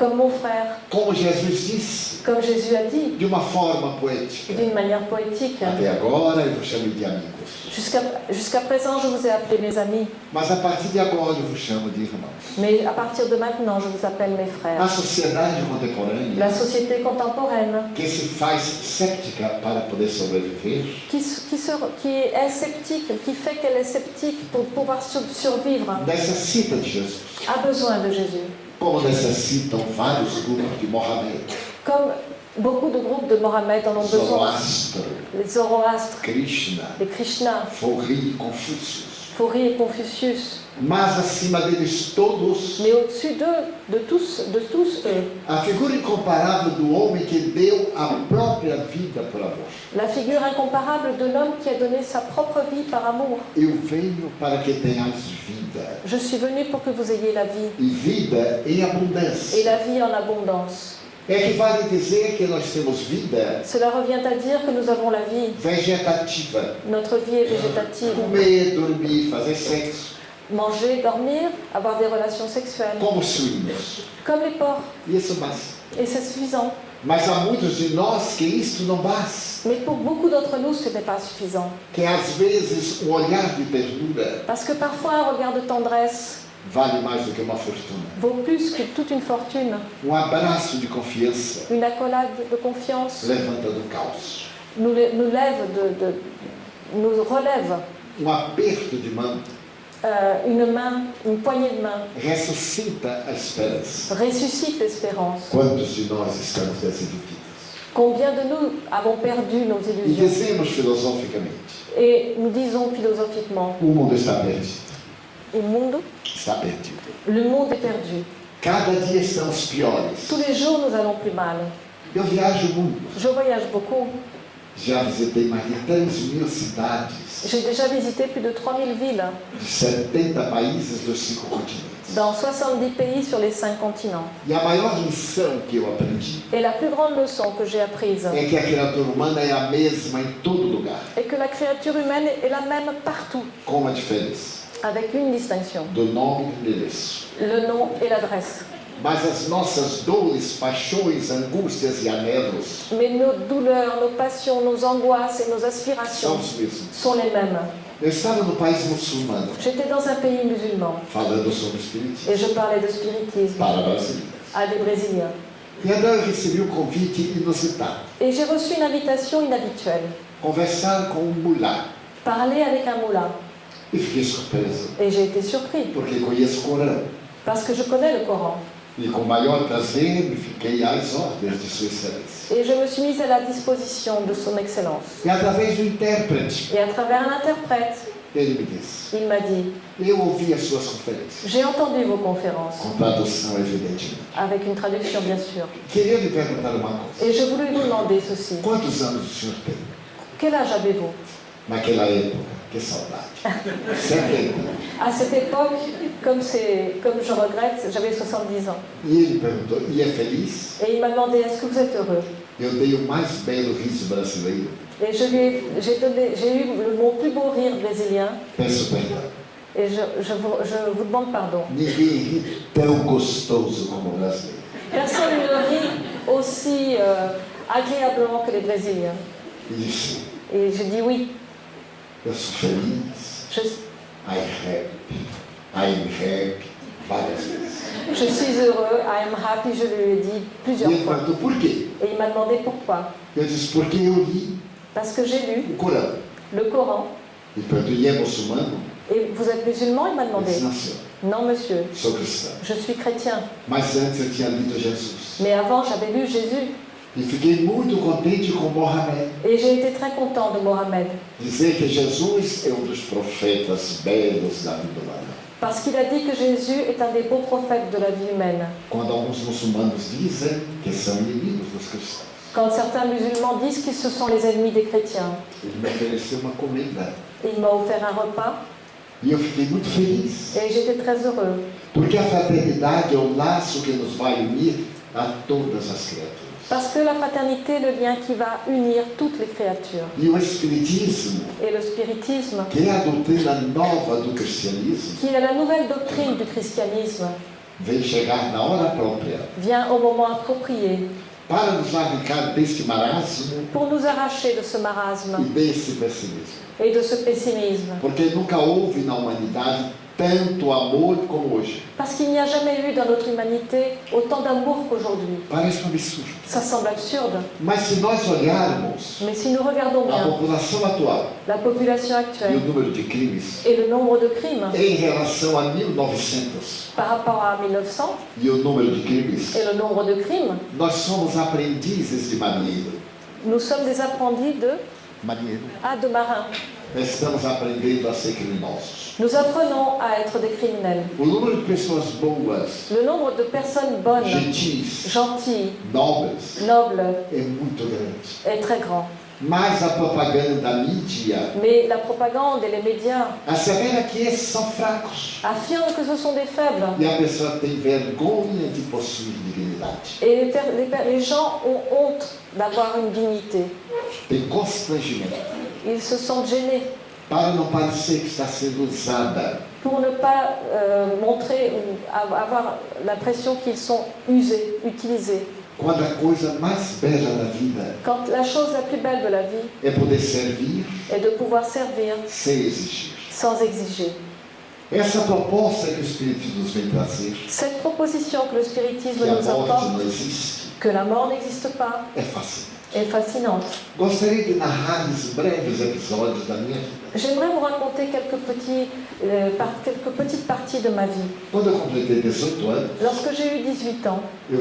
comme mon frère, como Jesus disse, comme Jésus a dit, de uma forma poética. d'une manière poétique, Até agora eu vos chamo de amigos, jusqu'à jusqu'à présent je vous ai appelé mes amis, mas a partir de agora eu vos chamo de irmãos. mais à partir de maintenant je vous appelle mes A frères. sociedade contemporânea, La société contemporaine, que se faz séptica para poder sobreviver, qui, qui, se- qui est sceptique, qui fait qu'elle est sceptique pour pouvoir sur- survivre, de Jesus, a besoin de Jésus. Como necessitam vários grupos de Mohammed, Comme beaucoup de groupes de Mohammed en ont besoin. Zoroastro, Les Zoroastres, Krishna, les Krishna, Forri, Confúcio. Fourie et Confucius. Mas acima deles todos, Mais au-dessus d'eux, de tous, de tous eux, a figura incomparável do homem que deu a própria vida por amor. la figure incomparable de l'homme qui a donné sa propre vie par amour. Eu venho para que tenhais vida, Je suis venu pour que vous ayez la vie, e vida em et la vie en abondance. Equivale dizer que nós temos vida Cela revient à dire que nous avons la vie. vegetativa. Notre vie est végétative. Comer, dormir, fazer sexo, Manger, dormir, avoir des relations sexuelles, como suínos. comme les porcs. Isso basta. Et c'est suffisant. Mas há muitos de nós que isto não basta. Mais pour beaucoup d'entre nous, ce n'est pas suffisant. Que às vezes um olhar de ternura Parce que parfois, un regard de tendresse vale mais do que uma fortuna. vaut plus que toute une fortune. Um abraço de confiança Une accolade de confiance levanta do caos. nous, nous lève, de, de- nous relève. Um aperto de mão Euh, une main, une poignée de main ressuscita a esperança. ressuscite l'espérance. Quantos de nós estamos desiludidos? Combien de nous avons perdu nos E illusions? dizemos filosoficamente: Et nous disons philosophiquement, o mundo está perdido. Le monde, Está perdido. le monde est perdu. Cada dia estamos piores. Tous les jours, nous allons plus mal. Eu viajo. Je voyage beaucoup. Já visitei mais de 3 mil cidades, J'ai déjà visité plus de 3000 villes de 70 países dos cinco continentes. dans 70 pays sur les 5 continents. E a maior lição que eu aprendi Et la plus grande leçon que j'ai apprise é que a criatura humana é a mesma em todo lugar, est que la créature humaine est la même partout, com uma diferença avec une distinction, do nome e do endereço. le nom et l'adresse. Mas as nossas dores, paixões, angústias e anelos Mais nos douleurs, nos passions, nos angoisses et nos aspirations sont les mêmes. Eu estava no país muçulmano, J'étais dans un pays musulman falando sobre o espiritismo, et je parlais de spiritisme para brasileiros. à des Brésiliens. E então eu recebi um convite inusitado. Et j'ai reçu une invitation inhabituelle, Conversar com um parler avec un moulin. Et j'ai été surpris. Parce que je connais le Coran. Et je me suis mise à la disposition de son Excellence. Et à travers un interprète, ele me disse: il m'a dit, j'ai entendu vos conférences, avec une traduction bien sûr. Et je voulais vous demander ceci. Quel âge avez-vous? Que saudade. 70. À cette époque, comme, je regrette, j'avais 70 ans. E ele perguntou: E é feliz? Et il m'a demandé, est-ce que vous êtes heureux? Eu dei o mais belo riso brasileiro. Et je lui ai- j'ai donné- j'ai eu le- mon plus beau rire brésilien. Peço perdão. Et je, je vous, je vous demande pardon. Ninguém ri tão gostoso como o brasileiro. Personne ne rit aussi euh, agréablement que les Brésiliens. Et je dis oui, Sou feliz. je, I happy. I am happy. Várias vezes. je suis heureux, I am happy, je lui ai dit plusieurs fois. perguntou: Por quê? Et il m'a demandé pourquoi. Eu disse: Porque eu li Parce que j'ai lu o Corão. le Coran. Ele perguntou: E é muçulmano? Et vous êtes musulman Il m'a Eu demandé. disse. Non, monsieur, Sou cristão. je suis chrétien. Mas antes eu tinha lido Jesus. Mais avant, j'avais lu Jésus. E fiquei muito contente com Mohamed. Et j'ai été très content de Mohamed. Dizer que Jesus é um dos profetas belos da vida humana. Parce qu'il a dit que Jésus est un des beaux prophètes de la vie humaine. Quando alguns muçulmanos dizem que são inimigos dos cristãos. Quand certains musulmans disent qu'ils se sont les ennemis des chrétiens, Ele me ofereceu uma comida. il m'a offert un repas E eu fiquei muito feliz. et j'étais très heureux. Porque a fraternidade é o laço que nos vai unir a todas as criaturas. Parce que la fraternité est le lien qui va unir toutes les créatures. E o Espiritismo, Et le spiritisme, que é a doutrina nova do cristianismo, qui est la nouvelle doctrine du christianisme, vem chegar na hora própria vient au moment approprié. Para nos arrancar deste marasmo pour nous arracher de ce marasme. E desse pessimismo. et de ce pessimisme. Porque nunca houve na humanidade tanto amor como hoje. Parce qu'il n'y a jamais eu dans notre humanité autant d'amour qu'aujourd'hui. Parece um absurdo. Ça semble absurde, Mas se nós olharmos mais si nous regardons a bien população atual la population e o actuelle número de crimes et le nombre de crimes em relação a 1900 par rapport à 1900 e o número de crimes, et le nombre de crimes, nós somos aprendizes de marinheiro. nous sommes des apprentis de, Marinheiro. ah, de marins. Estamos aprendendo a ser criminosos. Nous apprenons à être des criminels. O número de pessoas boas, Le nombre de personnes bonnes, gentis, gentilles, nobres, nobles é muito grande. est très grand. Mas a propaganda da mídia Mais la propagande et les médias assevera que esses são fracos. affirment que ce sont des faibles. E a pessoa tem vergonha de possuir dignidade. Et les, per- les per- les gens ont honte d'avoir une dignité. Tem constrangimento. Ils se sentent gênés Para não parecer que está sendo usada. pour ne pas euh, montrer ou av- avoir l'impression qu'ils sont usés, utilisés. Quando a coisa mais bela da vida Quand la chose la plus belle de la vie é poder servir est de pouvoir servir sem exigir. sans exiger. Essa proposta que o Espiritismo nos vem trazer, Cette proposition que le spiritisme que a nous morte apporte, não existe, que la mort n'existe pas, é fascinante. Est fascinante. J'aimerais vous raconter quelques, petits, euh, par- quelques petites parties de ma vie. Quando eu completei 18 anos, Lorsque j'ai eu 18 ans, je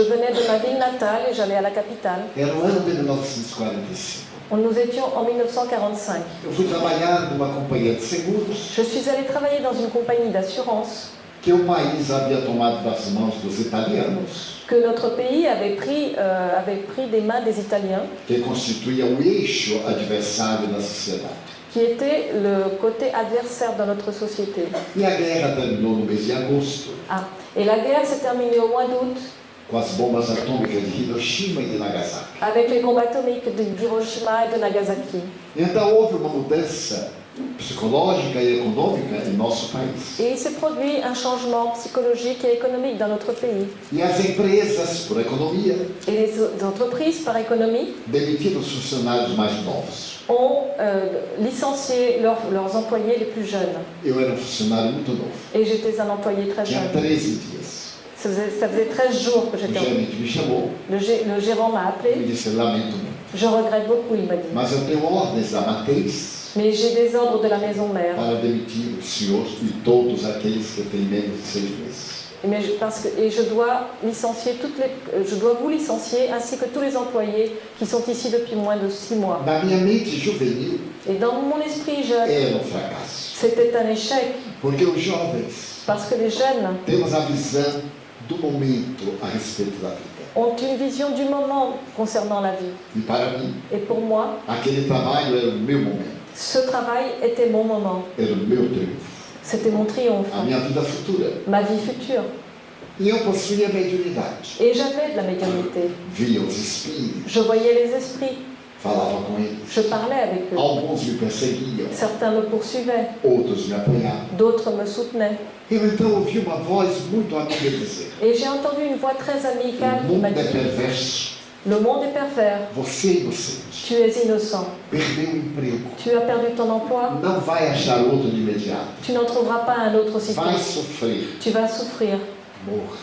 venais de ma ville natale et j'allais à la capitale. De 1945. Nous étions en 1945. Eu fui trabalhar numa companhia de seguros Je suis allée travailler dans une compagnie d'assurance que o país havia tomado das mãos dos italianos, que notre pays avait pris, euh, avait pris des mains des Italiens, que constituía o eixo adversário da sociedade. qui était le côté adversaire dans notre société. E a guerra terminou no mês de agosto, Ah. Et la guerre s'est terminée au mois d'août com as bombas atômicas de Hiroshima e de Nagasaki. avec les bombes atomiques de- d'Hiroshima et de Nagasaki. Então houve uma mudança psicológica e econômica em nosso país. Et il s'est produit un changement psychologique et économique dans notre pays. E as empresas, por economia, Et les entreprises, par économie, demitiram os funcionários mais novos. ont euh, licencié leurs- leurs employés les plus jeunes. Eu era um funcionário muito novo, Et j'étais un employé très tinha jeune. 13 dias. Ça faisait, ça faisait 13 jours que O j'étais en... gerente me chamou Le, gé- le gérant m'a e appelé. me disse: Lamento muito, Je regrette beaucoup, il m'a dit. mas eu tenho ordens da matriz Mais j'ai des ordres de la maison mère. para demitir o senhor e todos aqueles que têm menos de seis meses. Mais je, parce que, et je dois licencier toutes les, je dois vous licencier ainsi que tous les employés qui sont ici depuis moins de six mois. Na minha mente juvenil, Et dans mon esprit jeune, um c'était un échec porque os jovens parce que les jeunes temos a visão do momento a respeito da vida. ont une vision du moment concernant la vie. E para mim, Et pour moi, aquele trabalho era o meu momento, ce travail était mon moment. C'était mon triomphe, ma vie future. E eu possuía mediunidade. Et j'avais de la médiumnité. Via os espíritos, Je voyais les esprits, falava com eles. je parlais avec eux. Alguns me perseguiam, Certains me poursuivaient, outros me apoiavam. d'autres me soutenaient. Eu então ouvi uma voz muito amiga dizer: Et j'ai entendu une voix très amicale qui m'a mundo é dit perverso, Le monde est pervers, você é inocente, tu es innocent, perdeu o emprego, tu as perdu ton emploi, não vai achar outro de imediato, tu n'en trouveras pas un autre aussitôt. vai sofrer, Tu vas souffrir, morra,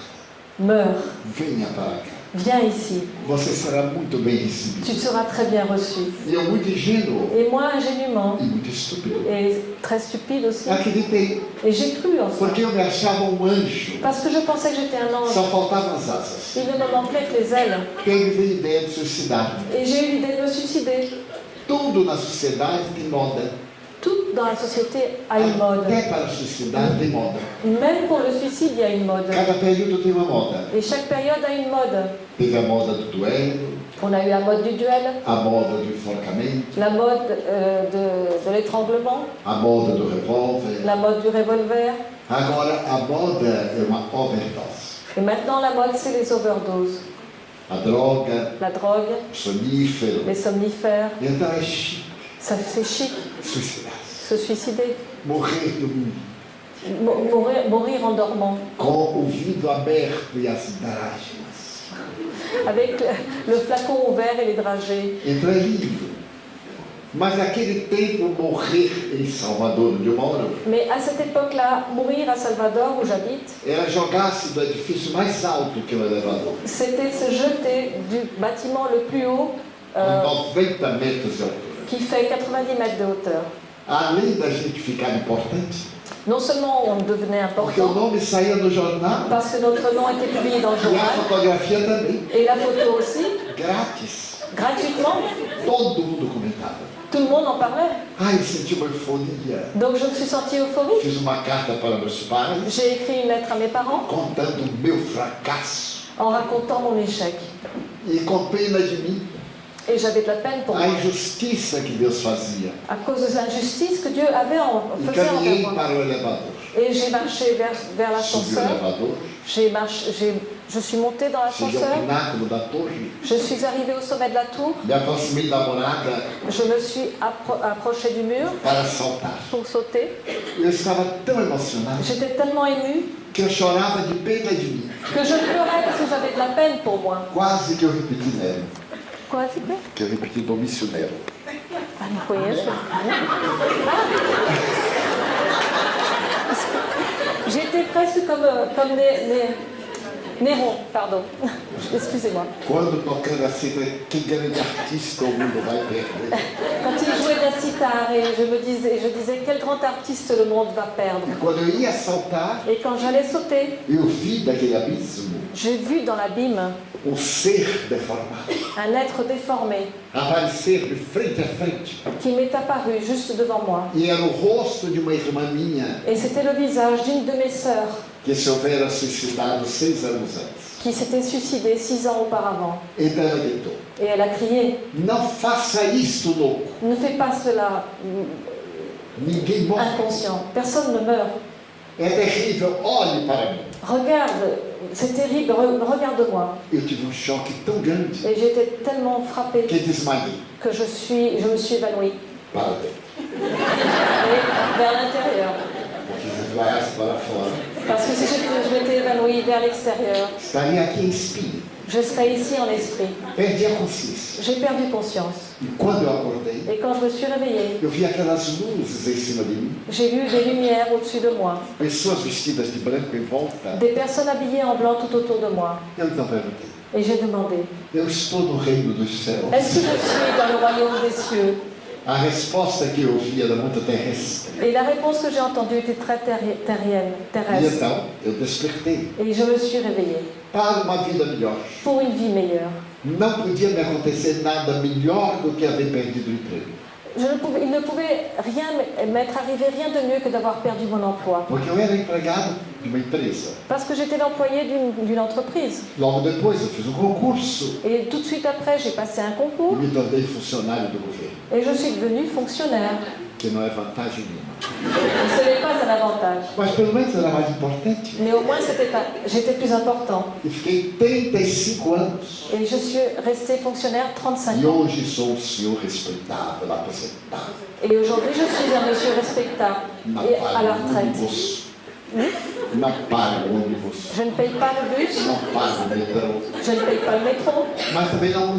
meurs, venha para cá. Viens ici, Você será muito bem recebido. tu seras très bien reçu. E eu, muito ingênuo Et moi, ingénument, e muito estúpido, et très stupide aussi, acreditei, et j'ai cru en ça, porque eu me achava um anjo. parce que je pensais que j'étais un ange. Só faltavam as asas. Il ne me manquait que les ailes. Aí me veio a ideia de suicidar. Et j'ai eu l'idée de me suicider. Tudo na sociedade tem moda. Tout dans la société a une mode. Tem moda. Même pour le suicide, il y a une mode. Et chaque période a une mode. On a eu la mode du duel, la mode euh, de, de l'étranglement, la mode du revolver. Et maintenant, la mode, c'est les overdoses. La drogue, o sonífero. les somnifères. Ça, c'est chic. Se suicider. Morrer. Mo- Mourir, mourir en dormant. Com o vidro aberto e as drágemas. Avec le, le flacon ouvert et les dragées. Então é lindo. Mas naquele tempo, morrer em Salvador, onde eu moro, Mais à cette époque-là, mourir à Salvador, où j'habite, era jogar-se do edifício mais alto que o elevador, c'était se jeter du bâtiment le plus haut, com euh, 90 metros de qui fait 90 mètres de hauteur. Além da gente ficar importante, Non seulement on devenait important, nome saía no jornal parce que notre nom était publié dans le a journal, et la photo aussi, grátis. gratuitement. Todo mundo comentava. Tout le monde en parlait. Ai, senti uma euforia. Donc je me suis sentie euphorique. J'ai écrit une lettre à mes parents contando meu fracasso. en racontant mon échec. E com pena de mim, Et j'avais de la peine pour a moi. injustiça que Deus fazia. À cause de l'injustice que Dieu avait en, E faisait envers caminhei moi. para o elevador. Et j'ai marché vers, vers Subi o l'ascenseur. elevador, J'ai marché, j'ai, je suis montée dans cheguei ao l'ascenseur. pináculo da torre, Je suis arrivée au sommet de la tour. me aproximei da morada Je me suis appro- approchée du mur para saltar. pour sauter. Eu estava tão emocionado J'étais tellement émue que eu chorava de pena de mim. que je pleurais parce que j'avais de la peine pour moi. Quase que eu repeti Nero, Nero. Ah, não conheço. Ah. J'étais presque comme, euh, comme Néron, pardon. <laughs> Excusez-moi. Quando tocando a cifra, que grande artista o mundo vai perder. Quand il jouait de la sitar et je me disais, je disais quel grand artiste le monde va perdre? Et quand j'allais sauter, j'ai vu dans l'abîme un être déformé qui m'est apparu juste devant moi. Et c'était le visage d'une de mes sœurs que se houvera suicidado seis anos antes. qui s'était suicidée six ans auparavant. Então ela gritou: Et elle a crié Não faça isto, louco. Ne fais pas cela, Ninguém morre. inconscient. Personne ne meurt. É terrível. Olhe para mim. Regarde, c'est terrible, re- regarde-moi. Eu tive um choque tão grande Et j'étais tellement frappée que desmaiei que je, suis, je me suis évanouie. para dentro. Et vers l'intérieur. Porque se desmaiasse para fora, Parce que si je, je m'étais évanouie vers l'extérieur, estaria aqui em espírito. je serais ici en esprit. Perdi a consciência. J'ai perdu conscience. E quando eu acordei, Et quand je me suis réveillée, eu vi aquelas luzes em cima de mim, j'ai vu des lumières au-dessus de moi, pessoas vestidas de branco em volta. des personnes habillées en blanc tout autour de moi. Eu então perguntei: Et j'ai demandé, Eu estou no reino dos céus? est-ce que je suis dans le royaume des cieux? A resposta que eu ouvi era muito terrestre. Et la réponse que j'ai entendue était très E terrestre. então eu despertei Et je me suis réveillée para uma vida melhor. pour une vie meilleure. Não podia me acontecer nada melhor do que haver perdido o emprego. Je ne pouvais, il ne pouvait rien m'être arrivé, rien de mieux que d'avoir perdu mon emploi. Porque eu era empregado de uma empresa. Parce que j'étais l'employé d'une entreprise. Logo depois eu fiz um concurso Et tout de suite après, j'ai passé un e concours me tornei funcionário do governo, et je suis devenue fonctionnaire. que não é vantagem nenhuma. Ce n'est pas un avantage. Mas pelo menos era mais importante. Mais au moins, j'étais plus important. E fiquei 35 anos. Et je suis restée fonctionnaire 35 E ans. hoje sou um senhor respeitável, aposentado. Et aujourd'hui, je suis un monsieur respectable et à la retraite. Ônibus. Não pago o ônibus. Je ne paye pas le bus, je ne paye pas le métro, Mas também não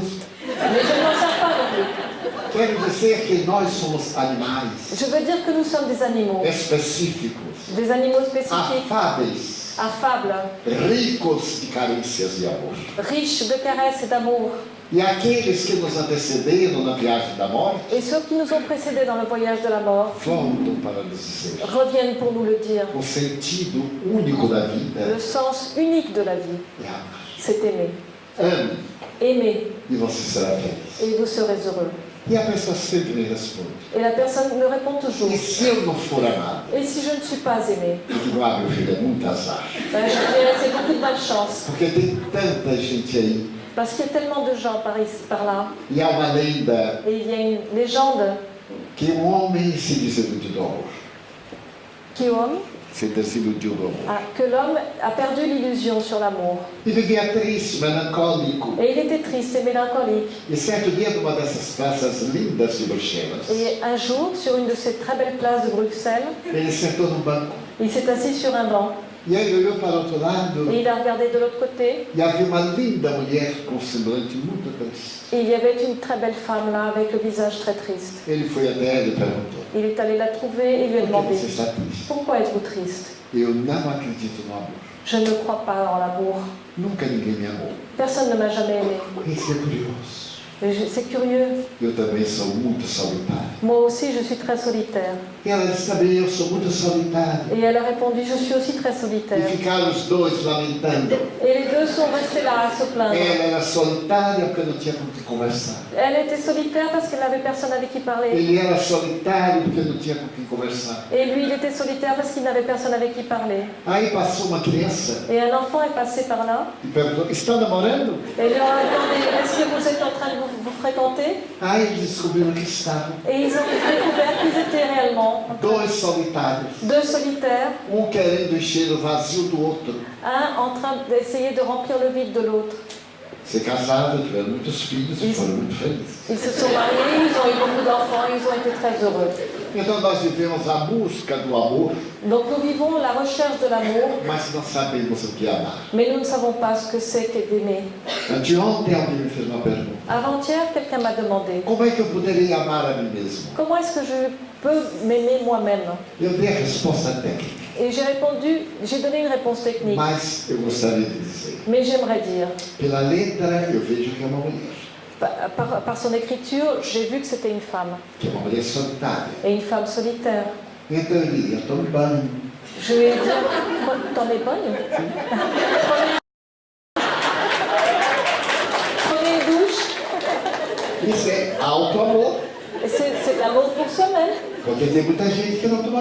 mais je ne m'en sers pas non plus. Quero dizer que nós somos animais Je veux dire que nous sommes des animaux, específicos, des animaux spécifiques, afáveis, affables, ricos de carências de amor. riches de caresses et d'amour. E aqueles que nos antecederam na viagem da morte Et ceux qui nous ont précédés dans le voyage de la mort voltam para nos dizer reviennent pour nous le dire. o sentido único da vida Le sens unique de la vie, é amar. c'est aimer. Ame Aimer, e você será feliz. et vous serez heureux. E a pessoa sempre me responde: Et la personne me répond toujours, e se eu não for amado? et si je ne suis pas aimé Eu digo: ah, meu filho, é muito azar. ben, Je c'est beaucoup de malchance. Porque tem tanta gente aí. Parce qu'il y a tellement de gens par ici, par là. E há uma lenda Et il y a une légende que um homem se desiludiu do amor. qui homme, Se desiludiu do amor. a- que l'homme a perdu l'illusion sur l'amour. E vivia triste, melancólico. Et il était triste et mélancolique. E certo dia, numa dessas praças lindas de Bruxelas, Et un jour, sur une de ces très belles places de Bruxelles, ele sentou no banco. il s'est assis sur un banc Et il a regardé de l'autre côté. Et il y avait une très belle femme là, avec le visage très triste. Il est allé la trouver et lui a demandé? Pourquoi êtes-vous triste? Je ne crois pas en l'amour. Personne ne m'a jamais aimé. Et C'est curieux. Eu também sou muito solitário. Moi aussi, je suis très solitaire. E disse também, eu sou muito solitário. Et elle a répondu, je suis aussi très E solitaire. ficaram os dois lamentando. Et les deux sont restés là à se plaindre. Ela era solitária porque não tinha com quem conversar. Elle était solitaire parce qu'elle n'avait personne avec qui parler. Ele era solitário porque não tinha com quem conversar. Et lui, il était solitaire parce qu'il n'avait personne avec qui parler. Aí passou uma criança Et un enfant est passé par là. e perguntou: Está namorando? Et leur a demandé, est-ce que vous êtes en train de vous, vous fréquenter Aí eles descobriram que estavam. Et ils ont découvert qu'ils étaient réellement Dois solitários. deux solitaires, Um querendo encher o vazio do outro. un en train d'essayer de remplir le vide de l'autre. Se casaram, tiveram muitos filhos e Isso. foram muito felizes. Ils se sont mariés, ils ont eu beaucoup d'enfants, ils ont été très heureux. Donc nous vivons la recherche de l'amour, mais nous ne savons pas ce que c'est que d'aimer. Avant-hier, quelqu'un m'a demandé, comment est-ce que je peux m'aimer moi-même? Et j'ai répondu, j'ai donné une réponse technique, mais j'aimerais dire, Par, son écriture, j'ai vu que c'était une femme, et une femme solitaire. Então eu banho. Je lui ai dit, es bonne? Prenez- une douche, et c'est c'est de l'amour pour soi-même,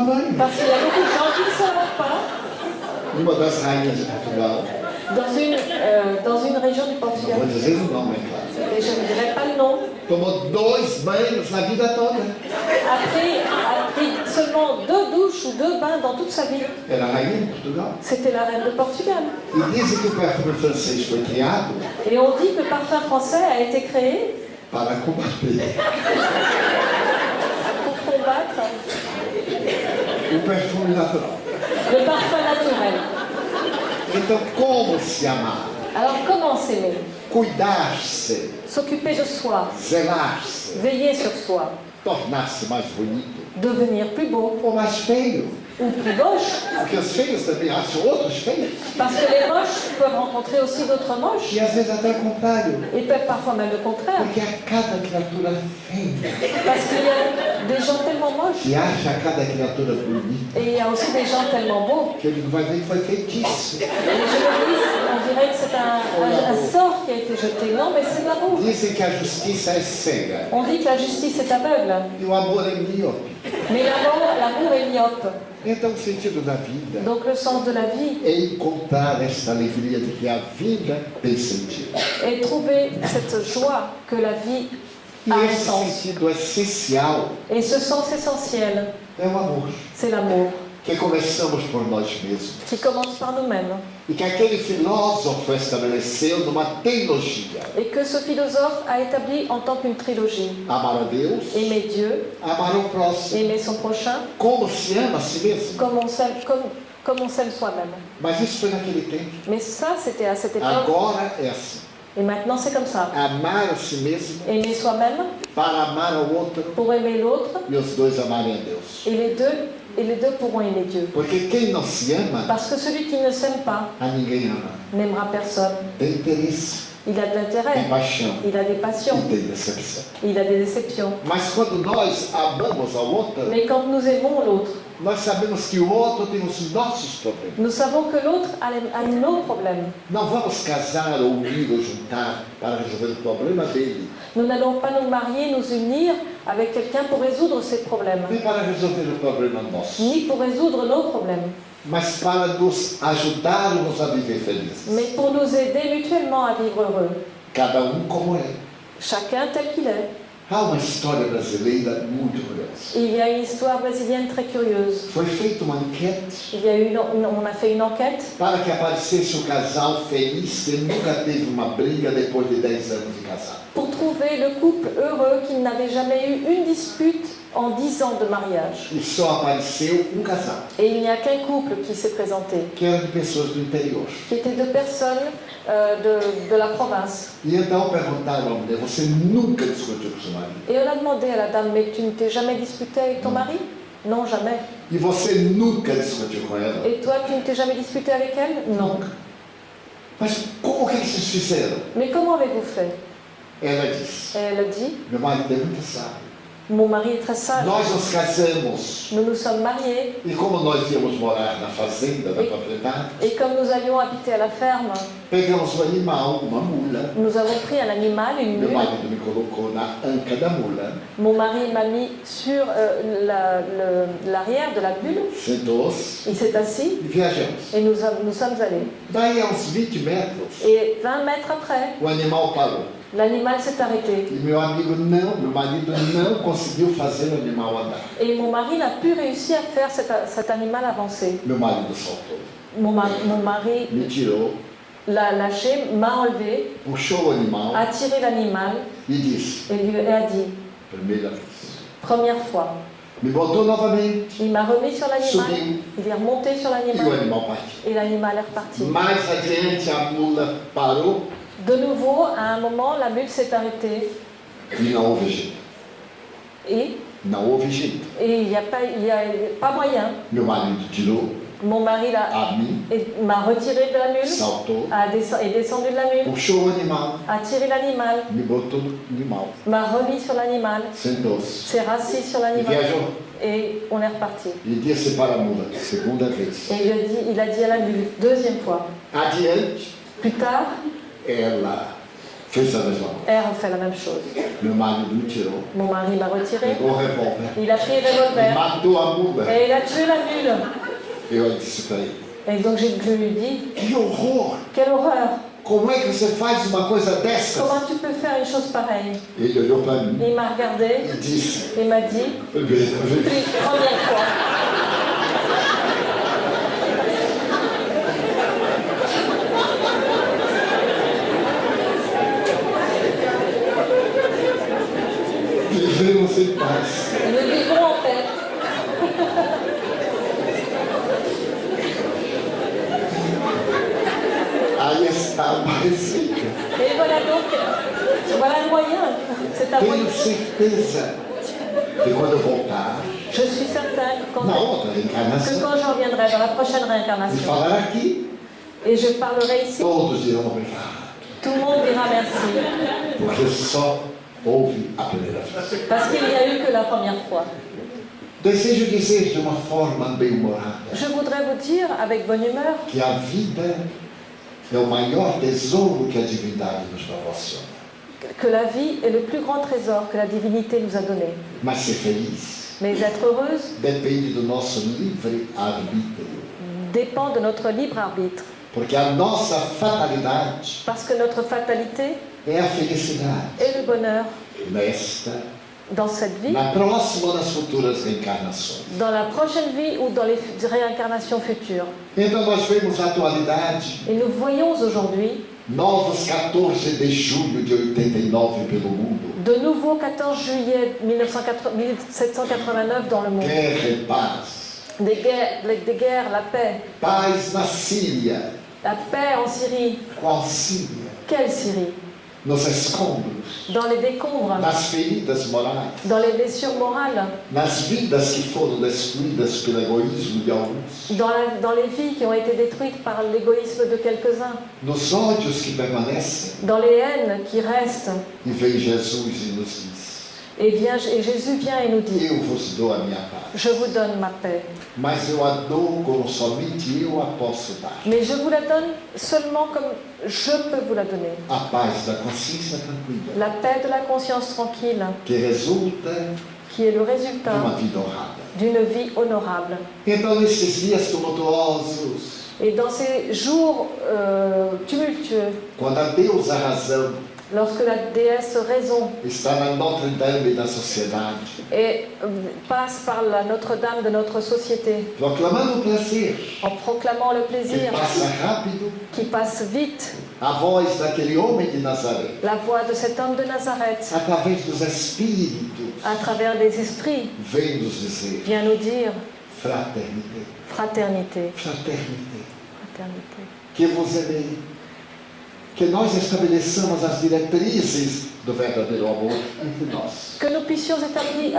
banho. parce qu'il y a beaucoup de gens qui ne savent pas. Uma das rainhas de Portugal, Dans une, euh, dans une région du não Portugal, vou dizer o nome, é claro, et je ne dirai pas le nom, tomou dois banhos na vida toda. a pris, a pris seulement deux douches ou deux bains dans toute sa vie. Era a rainha de Portugal. C'était la reine de Portugal. E dizem que o perfume francês foi criado Et on dit que le parfum français a été créé para combater pour combattre o perfume natural. le parfum naturel. Então, como se amar? Alors comment s'aimer? Cuidar-se, S'occuper de soi, zelar-se, veiller sur soi, tornar-se mais bonito. Devenir plus beau. Ou mais feio. Ou plus moche. Porque os feios também acham outros feios. Parce que les moches peuvent rencontrer aussi d'autres moches. E. Ils peuvent parfois même le contraire. Parce qu'il y a des gens tellement moches. Et il y a aussi des gens tellement beaux. Que. Et je on dirait que c'est un, un- un sort qui a été jeté. Non, mais c'est de l'amour. On dit que la justice est aveugle. Mais l'amour l'amour est myope. Então o sentido da vida Donc le sens de la vie é encontrar esta alegria de que a vida tem sentido. est trouver cette joie que la vie E a un esse sens. sentido essencial Et ce sens essentiel, é o amor. c'est l'amour, Que começamos por nós mesmos. qui commence par nous-mêmes. E que aquele filósofo estabeleceu numa teologia. Et que ce philosophe a établi en tant qu'une trilogie. Amar a Deus, Aimer Dieu, amar o próximo. aimer son prochain, Como se ama a si mesmo. comme on s'aime, comme, comme on s'aime soi-même. Mas isso foi naquele tempo. Mais ça, c'était à cette époque. Agora é assim. Et maintenant, c'est comme ça. Amar a si mesmo Aimer soi-même para amar ao outro pour aimer l'autre, e os dois amarem a Deus. et les deux, et les deux pourront aimer Dieu. Porque quem não se ama, Parce que celui qui ne s'aime pas a ninguém ama. n'aimera personne. Tem interesse, Il a de tem l'intérêt, paixão il a des passions, e tem decepção. il a des déceptions. Mas quando nós amamos ao outro, Mais quand nous aimons l'autre, nós sabemos que o outro tem os nossos problemas. nous savons que l'autre a, les- a nos problèmes. Não vamos casar ou unir ou juntar para resolver o problema dele, Nous n'allons pas nous marier, nous unir avec quelqu'un pour résoudre ses problèmes, nem para resolver o problema nosso, ni pour résoudre nos problèmes, mas para nos ajudarmos a viver felizes. mais pour nous aider mutuellement à vivre heureux, Cada um como é. chacun tel qu'il est. Há uma história brasileira muito curiosa. Il y a une histoire brésilienne très curieuse. Foi feita uma enquete Il y a eu une- on a fait une enquête para que aparecesse um casal feliz que nunca teve uma briga depois de 10 anos de casado. Pour trouver le couple heureux qui n'avait jamais eu une dispute en 10 ans de mariage. E só apareceu um casal, Et il n'y a qu'un couple qui s'est présenté, que de pessoas do interior. qui était deux personnes euh, de, de la province. E então perguntaram à mulher: Você nunca discutiu com seu marido? Et on a demandé à la dame, mais tu ne t'es jamais disputé avec ton mari? Non, jamais. E você nunca discutiu com ela? Et toi, tu ne t'es jamais disputé avec elle? Non. Mas como que eles fizeram? Mais comment avez-vous fait? Ela disse: Et elle dit Meu marido é muito sábio. Mon mari est très sage. Nós nos casamos Nous nous sommes mariés e, como nós íamos morar na fazenda da propriedade, et comme nous allions habiter à la ferme, pegamos um animal, uma mula. nous avons pris un animal, une Meu mule. marido me colocou na anca da mula, Mon mari m'a mis sur euh, la- l'arrière de la sentou-se Il s'est assis e viajamos. et nous, sommes allés. Daí, a uns 20 metros, Et 20 mètres après, o animal parou. L'animal s'est arrêté. Et mon mari n'a pu réussir à faire cet, cet animal avancer. Mon, ma- mon mari l'a lâché, m'a enlevé, a tiré l'animal et lui a dit, première fois. Il m'a remis sur l'animal, il est remonté sur l'animal et l'animal est reparti. De nouveau, à un moment, la mule s'est arrêtée. Et? Il n'y a, pas- il y a pas moyen. Tirou Mon mari m'a retiré de la mule, a descend- est descendu de la mule, a tiré l'animal, m'a remis sur l'animal, s'est rassis sur l'animal. et on est reparti. Disse para a mula, segunda vez. Et il a dit, il a dit à la mule, deuxième fois. Plus tard, ela fez a mesma coisa. elle a fait la même chose. Meu marido me tirou, Mon mari m'a retiré, pegou o revólver, il a pris le revolver matou a mula. et il a tué la mule. Eu disse para ele, Et donc je lui dis, que horror! quelle horreur, Como é que você faz uma coisa dessa? comment tu peux faire une chose pareille? Ele olhou para mim Il m'a regardé e disse, et m'a dit, primeira fois. Vivemos em paz. Nous vivons en paix. Aí está mais rica. Et voilà donc, voilà le moyen. C'est à moi. Eu voltar, Je suis certaine que quand, na outra que reencarnação, quand je reviendrai dans la prochaine réincarnation, et je parlerai ici, tout le monde dira merci. Parce qu'il n'y a eu que la première fois. De Je voudrais vous dire, avec bonne humeur, que a vida é o maior tesouro que a divindade nos proporciona. Que la vie est le plus grand trésor que la divinité nous a donné. Mas ser feliz Mais être heureuse depende do nosso livre-arbítrio. dépend de notre libre arbitre. Porque a nossa fatalidade Parce que notre fatalité é a felicidade est le bonheur nesta, dans cette vie, na próxima ou nas futuras reencarnações. dans la prochaine vie ou dans les réincarnations futures. Então nós vemos na atualidade Et nous voyons aujourd'hui novos 14 de julho de 89 pelo mundo. de nouveau 14 juillet 1980 1789 dans le monde. E paz. Des guerres, des guerres, la paix. Paz na Síria. La paix en Syrie. Qual Síria? Quelle Syrie? Nos escombros, Dans les décombres, nas feridas morais, dans les blessures morales, nas vidas que foram destruídas pelo egoísmo de alguns, dans, la- dans les vies qui ont été détruites par l'égoïsme de quelques-uns, nos ódios que permanecem. dans les haines qui restent. E vem Jesus e nos diz: Et, vient, et Jésus vient et nous dit, je vous donne ma paix. Mais je vous la donne seulement comme je peux vous la donner. La paix de la conscience tranquille, qui est le résultat d'une vie honorable. Et dans ces jours euh, tumultueux, lorsque la déesse raison et, euh, passe par la Notre-Dame de notre société, en proclamant le plaisir qui passe vite, a voz daquele homem de Nazaré, la voix de cet homme de Nazareth, através dos Espíritos, à travers les esprits, vem nos dizer vient nous dire fraternité, fraternité, fraternité. fraternité. que vos amei, que nós estabeleçamos as diretrizes do verdadeiro amor entre nós, Que nous puissions établir,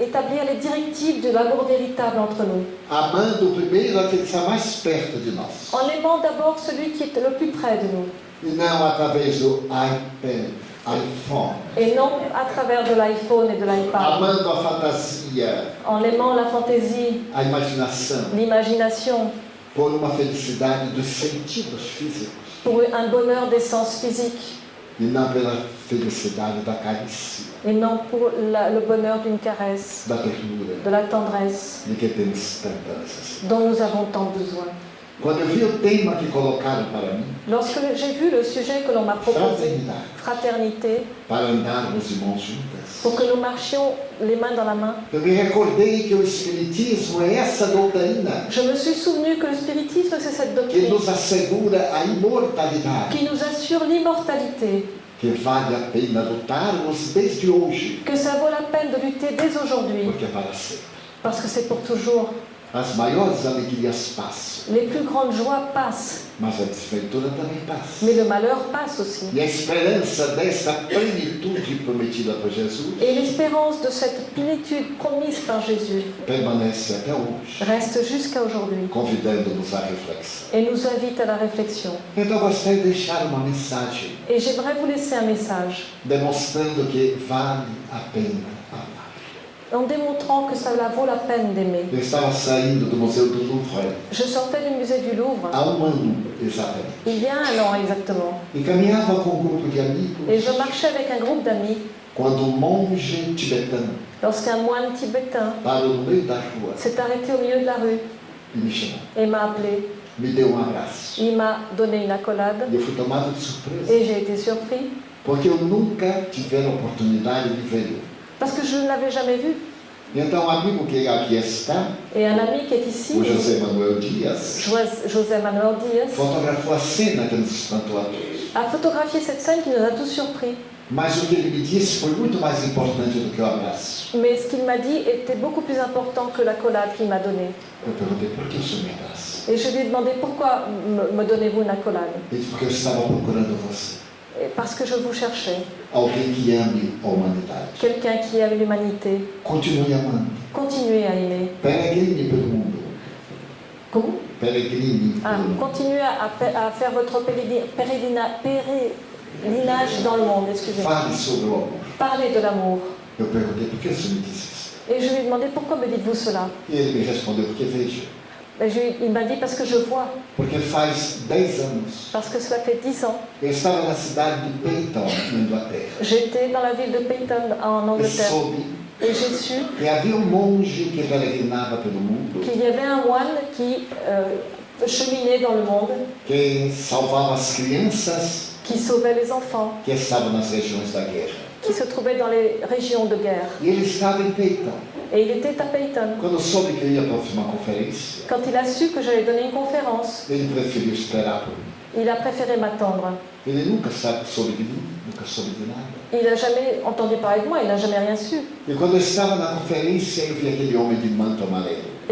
établir- les directives de l'amour véritable entre nous, amando primeiro aquele que está mais perto de nós, en aimant d'abord celui qui est le plus près de nous, e não através do iPad, iPhone, Et non à travers de l'iPhone et de l'iPad. amando a fantasia, En aimant la fantaisie, a imaginação, l'imagination, por uma felicidade dos sentidos físicos pour un bonheur des sens physiques e et non pour la- le bonheur d'une caresse, de la tendresse dont nous avons tant besoin. Quando eu vi o tema que colocaram para mim, Lorsque j'ai vu le sujet que l'on m'a proposé, fraternité, para andarmos irmãos juntas, pour que nous marchions les mains dans la main, eu me recordei que o Espiritismo é essa doutrina je me suis souvenu que le spiritisme, c'est cette que doctrine nos assegura a imortalidade, qui nous assure l'immortalité, que vale a pena lutarmos desde hoje, que ça vaut la peine de lutter dès aujourd'hui, porque é para sempre. parce que c'est pour toujours. As maiores alegrias passam, Les plus grandes joies passent, mas a desventura também passa. mais le malheur passe aussi. E a esperança desta plenitude prometida por Jesus Et l'espérance de cette plénitude promise par Jésus permanece até hoje, reste jusqu'à aujourd'hui convidando-nos à reflexão. et nous invite à la réflexion. Então, eu gostaria de deixar uma mensagem Et j'aimerais vous laisser un message demonstrando que vale a pena amar. En démontrant que ça la vaut la peine d'aimer. Eu estava saindo do Museu do Louvre Je sortais du musée du Louvre há um ano exatamente il y a un an exactement e caminhava com um grupo de amigos et je marchais avec un groupe d'amis quando um monge tibetano lorsqu'un moine tibétain parou no meio da rua s'est arrêté au milieu de la rue e me chamou. et m'a appelé. Me deu um abraço. Il m'a donné une accolade E eu fui tomado de surpresa, et j'ai été surpris porque eu nunca tive a oportunidade de vê-lo. Parce que je ne l'avais jamais vu. E então, um amigo que aqui está, Et un ami qui est ici, o José Manuel Dias, Jos- José Manuel Diaz, fotografou a cena que nos espantou a todos. a photographié cette scène qui nous a tous surpris. Mas o que ele me disse foi muito mais importante do que o abraço. Mais ce qu'il m'a dit était beaucoup plus important que l'accolade qu'il m'a donnée. Eu perguntei por que o senhor me abraça. Et je lui ai demandé pourquoi me, me donnez-vous une accolade Ele disse porque eu estava procurando você. Et Parce que je vous cherchais. Quelqu'un qui aime l'humanité. Continuez à aimer. Comment? Ah, continuez à, faire votre pèlerinage dans le monde, excusez-moi. Parlez de l'amour. Et je lui ai demandé pourquoi me dites-vous cela? E me veja. Je- Il m'a dit parce que je vois, Porque faz 10 anos parce que cela fait dix ans. eu estava na cidade de Peyton, na Inglaterra. J'étais dans la ville de Peyton en E Angleterre soube et j'ai su um qu'il y avait un moine qui euh, cheminait dans le monde, qui sauvait les enfants, qui se trouvait dans les régions de guerre. Et il était à Peyton. Quand il a su que j'allais donner une conférence, il a préféré m'attendre. Il n'a jamais entendu parler de moi, il n'a jamais rien su.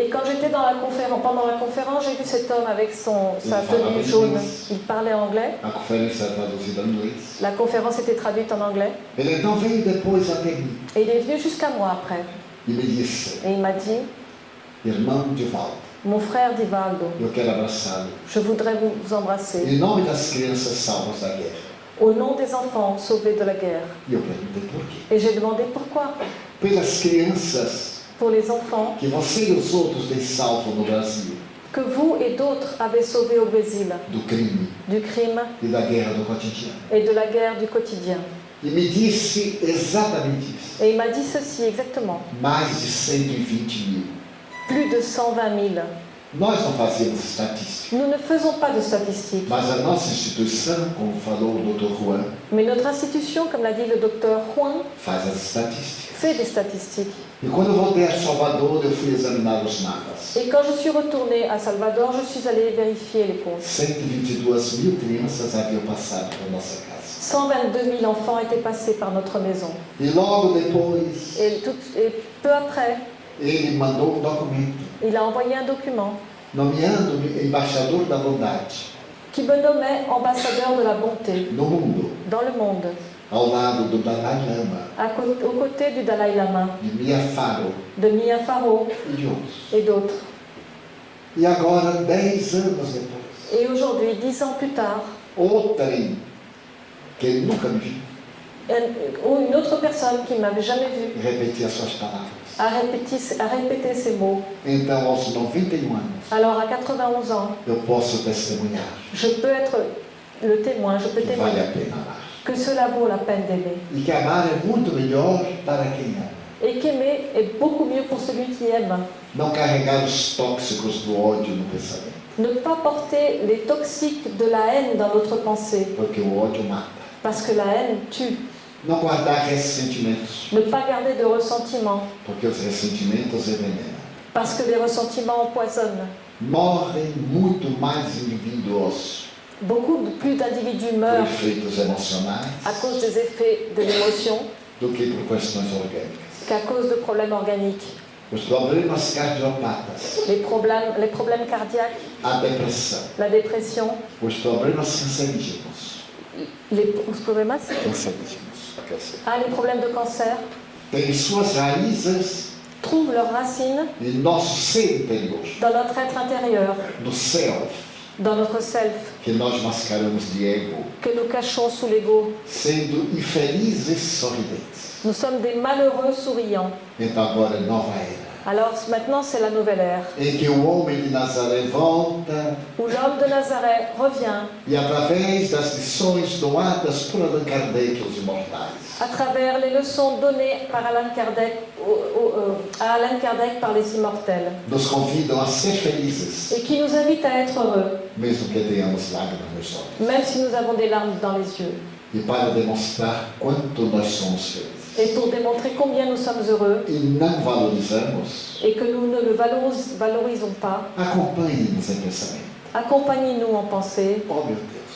Et quand j'étais dans la conférence, pendant la conférence, j'ai vu cet homme avec son, sa tenue jaune. Il parlait anglais. La conférence était traduite en anglais. Et il est venu jusqu'à moi après. E disse: Et il m'a dit, Irmão Divaldo, mon frère Divaldo, eu quero abraçá-lo. je voudrais vous, vous embrasser. Em nome das crianças salvas da guerra. Au nom des enfants sauvés de la guerre. E eu perguntei por quê? Et j'ai demandé pourquoi. Pelas crianças Pour les enfants que você e os outros têm salvo no Brasil que vous et d'autres avez sauvés au Brésil crime du crime e et de la guerre du quotidien. E me disse exatamente isso. Et il m'a dit ceci exactement. Mais de 120 mil. Plus de 120 000. Nós não fazemos estatística, Nous ne faisons pas de statistiques. mas a nossa instituição, como falou o Dr. Juan, Mais notre institution, comme l'a dit le docteur Juan, faz as estatísticas. fait des statistiques. E quando eu voltei a Salvador, eu fui examinar os mapas. Et quand je suis retournée à Salvador, je suis allée vérifier les comptes. 122 mil crianças haviam passado por nossa casa. 122 000 enfants étaient passés par notre maison. E logo depois, Et, tout- et peu après, ele mandou um documento il a envoyé un document. Nomeando-me embaixador da bondade qui me nommait ambassadeur de la bonté. No mundo, dans le monde, ao lado do Dalai Lama, à cô- aux côtés du Dalai Lama, de Mia Farrow. De Mia Farrow. E de outros. et d'autres. E agora, dez anos depois, Et aujourd'hui, dix ans plus tard, que ele nunca me viu, un- ou une autre personne qui ne m'avait jamais vu repetir as suas palavras. a répété, a répété ces mots. Então, aos 91 anos, Alors à 91 ans, eu posso testemunhar je peux être le témoin, je peux que vale témoigner a pena amar. que cela vaut la peine d'aimer. E que amar é muito melhor para quem ama. Et qu'aimer est beaucoup mieux pour celui qui aime. Não carregar os tóxicos do ódio no pensamento, Ne pas porter les toxiques de la haine dans notre pensée, porque o ódio mata. Parce que la haine tue. Não guardar ressentimentos, Ne pas garder de ressentiment, porque os ressentimentos envenenam. parce que les ressentiments empoisonnent. Morrem muito mais indivíduos. Beaucoup plus d'individus meurent à cause des effets de l'émotion qu'à cause de problèmes organiques. Os problemas cardiopatas, Les problèmes, les problèmes cardiaques, a depressão, la dépression, os problemas cancerígenos, les, ah, les problèmes de cancer trouvent leurs racines dans notre être intérieur, dans notre self, que ego, que nous cachons sous l'ego. Nous sommes des malheureux souriants. Então agora é nova era, Alors maintenant, c'est la nouvelle ère, o homem de Nazaré volta où l'homme de Nazareth revient. e através das lições doadas por Allan Kardec aos imortais, à travers les leçons données par Kardec, euh, à Kardec par les immortels, nos convidam a ser felizes, et qui nous invite à être heureux, mesmo que tenhamos lágrimas nos olhos, même si nous avons des larmes dans les yeux. e para demonstrar quanto nós somos felizes. Et pour démontrer combien nous sommes heureux. Não valorizamos, et que nous ne le valoris- valorisons pas, acompanhe-nos em pensamento. accompagnez-nous en pensée. Oh meu Deus,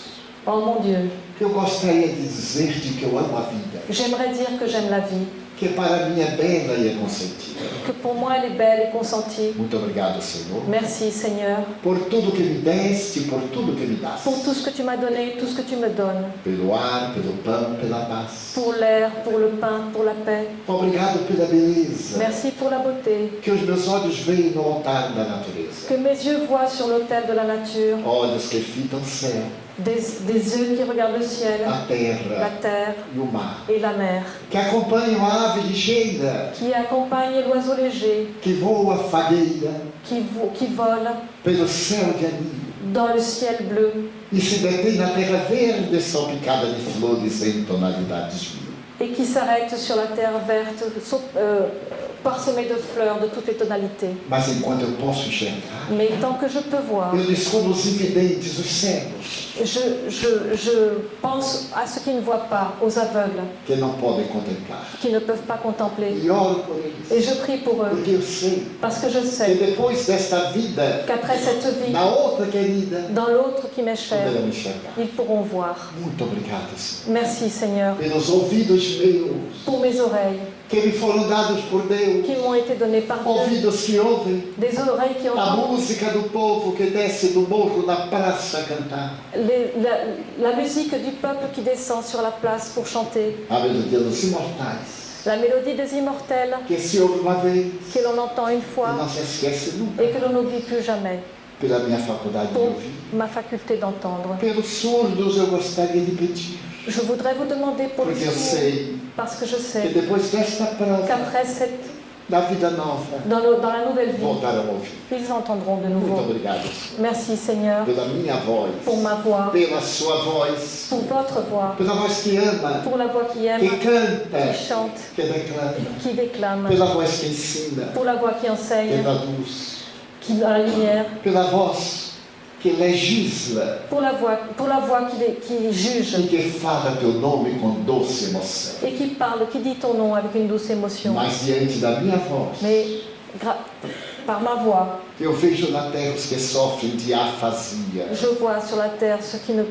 Oh mon Dieu, eu gostaria de dizer-te que eu amo a vida, j'aimerais dire que j'aime la vie, que para é bela e é consentida. que pour moi elle est belle et consentie. Muito obrigado, Senhor, Merci Seigneur por tudo que me deste, por tudo que me das. pour tout ce que tu m'as donné, tout ce que tu me donnes, Pelo ar, pelo pão, pela paz. pour l'air, pour le pain, pour la paix. Obrigado pela beleza Merci pour la beauté. que os meus olhos veem no altar da natureza. Que mes yeux voient sur l'autel de la nature, Olhos que fitam céu, des, des yeux qui regardent le ciel, a la terra terre et la mer, qui accompagnent l'oiseau léger, que voa fagueira qui, vo- qui vole pelo céu de anil dans le ciel bleu. E terra verde et qui s'arrête sur la terre verte, euh, parsemée de fleurs de toutes les tonalités. Mas enquanto eu posso enxergar, Mais tant que je peux voir, eu descubro os invidentes, os cegos, je, je, je pense à ceux qui ne voient pas, aux aveugles, que não podem contemplar. qui ne peuvent pas contempler. E oro por eles, Et je prie pour eux, porque eu sei parce que je que sais depois desta vida, qu'après cette vie, na outra querida, dans l'autre qui m'est chère, poderão enxergar. ils pourront voir. Muito obrigado, Senhor. Merci Seigneur Pelos ouvidos meus, pour mes oreilles que me foram dados por Deus. qui m'ont été données par Dieu, Ouvidos que ouvem des oreilles qui a entendent música do povo que desce do morro na praça a cantar. les- la, la musique du peuple qui descend sur la place pour chanter, A melodia dos imortais, la mélodie des immortels que se ouve uma vez que l'on entend une e fois não se esquece nunca. et que l'on n'oublie plus jamais Pela minha faculdade de pour ouvir. ma faculté d'entendre. Pelos surdos eu gostaria de pedir, Je voudrais vous demander pour porque eu sourds, sei parce que je que sais depois desta prova qu'après cette, da vida nova, dans, le- dans la nouvelle vie, voltarão ils entendront de Muito nouveau. obrigado. Merci Seigneur Pela minha voz, pour ma voix, pela sua voz, pour votre voix, pela voz que ama, pour la voix qui aime, qui canta, chante, que qui déclame, pela voz que ensina, pour la voix qui enseigne, dá luz, qui dans la lumière, pela voz que legisla pour la voix, pour la voix qui, juge e que fala teu nome com doce emoção. et qui parle, qui dit ton nom avec une douce émotion. Mas diante da minha voz, Mais par ma voix, eu vejo na terra os que sofrem de afasia. je vois sur la terre ceux qui ne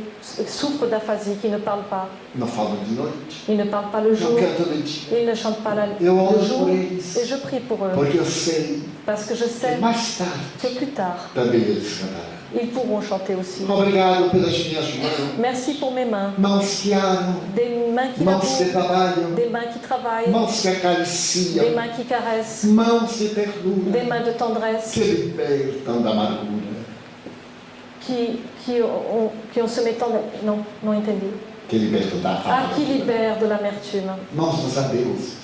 souffrent d'aphasie, qui ne parlent pas. Não falam de noite, Ils ne parlent pas le não jour, cantam de dia. ils ne chantent pas la, Eu le jour. Et je prie pour eux, porque eu sei parce que je que sais mais tarde que plus tard, também eles cantarão. Ils pourront chanter aussi. Obrigado pelas minhas mãos, Merci pour mes mains, mãos que amam, des mains qui mãos que trabalham, des mains qui travaillent, mãos que des mains qui caressent, mãos de des mains de tendresse, que libertam da amargura, qui, qui, ont, qui ont se mettant... Non, non que da Ah, qui libère de l'amertume. Mãos dos.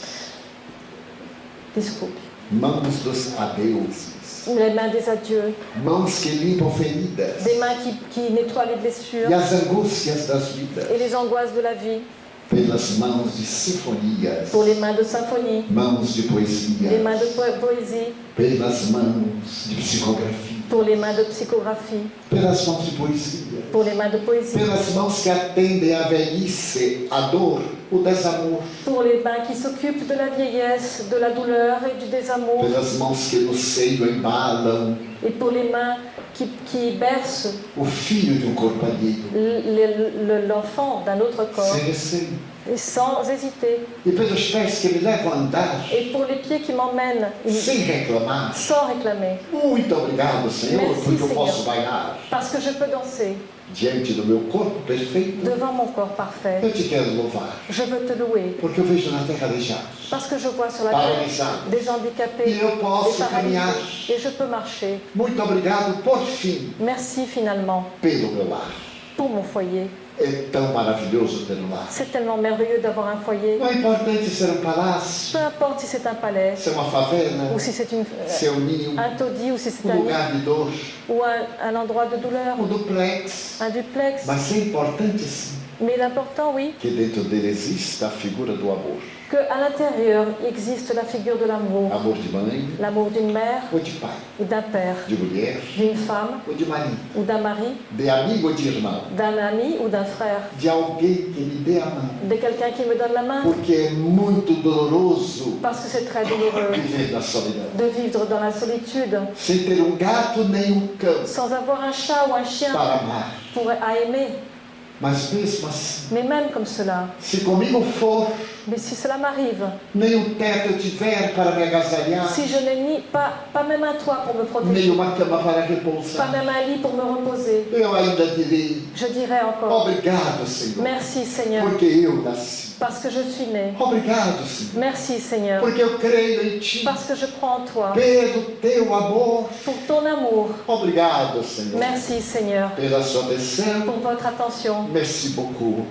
Desculpe. Mãos dos adeuses. Les mains des adieux, Mãos que limpam feridas. des mains qui, qui nettoient les blessures E as angústias das vidas. et les angoisses de la vie, Pelas mãos de sinfonias. pour les mains de symphonie, Mãos de les poesia. mains de po- poésie, Pelas mãos de psicografia. Pour les mains de psychographie, Pelas mãos de poesia. pour les mains de poésie, Pelas mãos que atendem à velhice, a dor, o desamor. pour les mains qui s'occupent de la vieillesse, de la douleur et du désamour, Pelas mãos que no seio embalam et pour les mains qui, qui bercent o filho de um corpo alheio. l'enfant d'un autre corps. Et sans hésiter, E pelos pés que me levam a andar et pour les pieds qui m'emmènent sem reclamar. sans réclamer, Muito obrigado, Senhor, Merci, porque eu Senhor. posso bailar parce que je peux danser diante do meu corpo perfeito. devant mon corps parfait. Eu te quero louvar, Je veux te louer, porque eu vejo na terra aleijados, parce que je vois sur la terre des handicapés, E eu posso caminhar. et je peux marcher. Muito obrigado, por fim, Merci finalement pelo meu lar. pour mon foyer. É tão maravilhoso ter um lar. C'est tellement merveilleux d'avoir un foyer. Não é importante ser um palácio, Peu importe si c'est un palais, ser uma favela, ou si c'est une, euh, ser um ninho, un taudis, ou si c'est um un nid, lugar de dor, ou un, un endroit de douleur, um duplex. un duplex. Mas é importante sim Mais l'important, oui, que dentro dele exista a figura do amor. Qu'à l'intérieur existe la figure de l'amour. L'amour d'une mère. Ou d'un père, d'une femme. Ou d'un mari, d'un ami ou d'un frère, de quelqu'un qui me donne la main. Parce que c'est très douloureux. De vivre dans la solitude, sans avoir un chat ou un chien. Pour, à aimer. Mas mesmo assim, Mais même comme cela, se comigo for, mais si cela m'arrive, nem um teto eu tiver para me agasalhar, si je n'ai ni pas, pas même un toit pour me nem protéger, uma cama para pas repousar, même un lit pour me reposer, eu ainda direi je dirais encore obrigado, Senhor, merci Seigneur, porque eu nasci. Parce que je suis né. Obrigado, Senhor, Merci Seigneur, porque eu creio em Ti. parce que je crois en toi, Pelo Teu amor. pour ton amour. Obrigado, Senhor, Merci Seigneur pela sua atenção. pour votre attention. Merci beaucoup,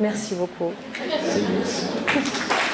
Merci beaucoup. Senhor.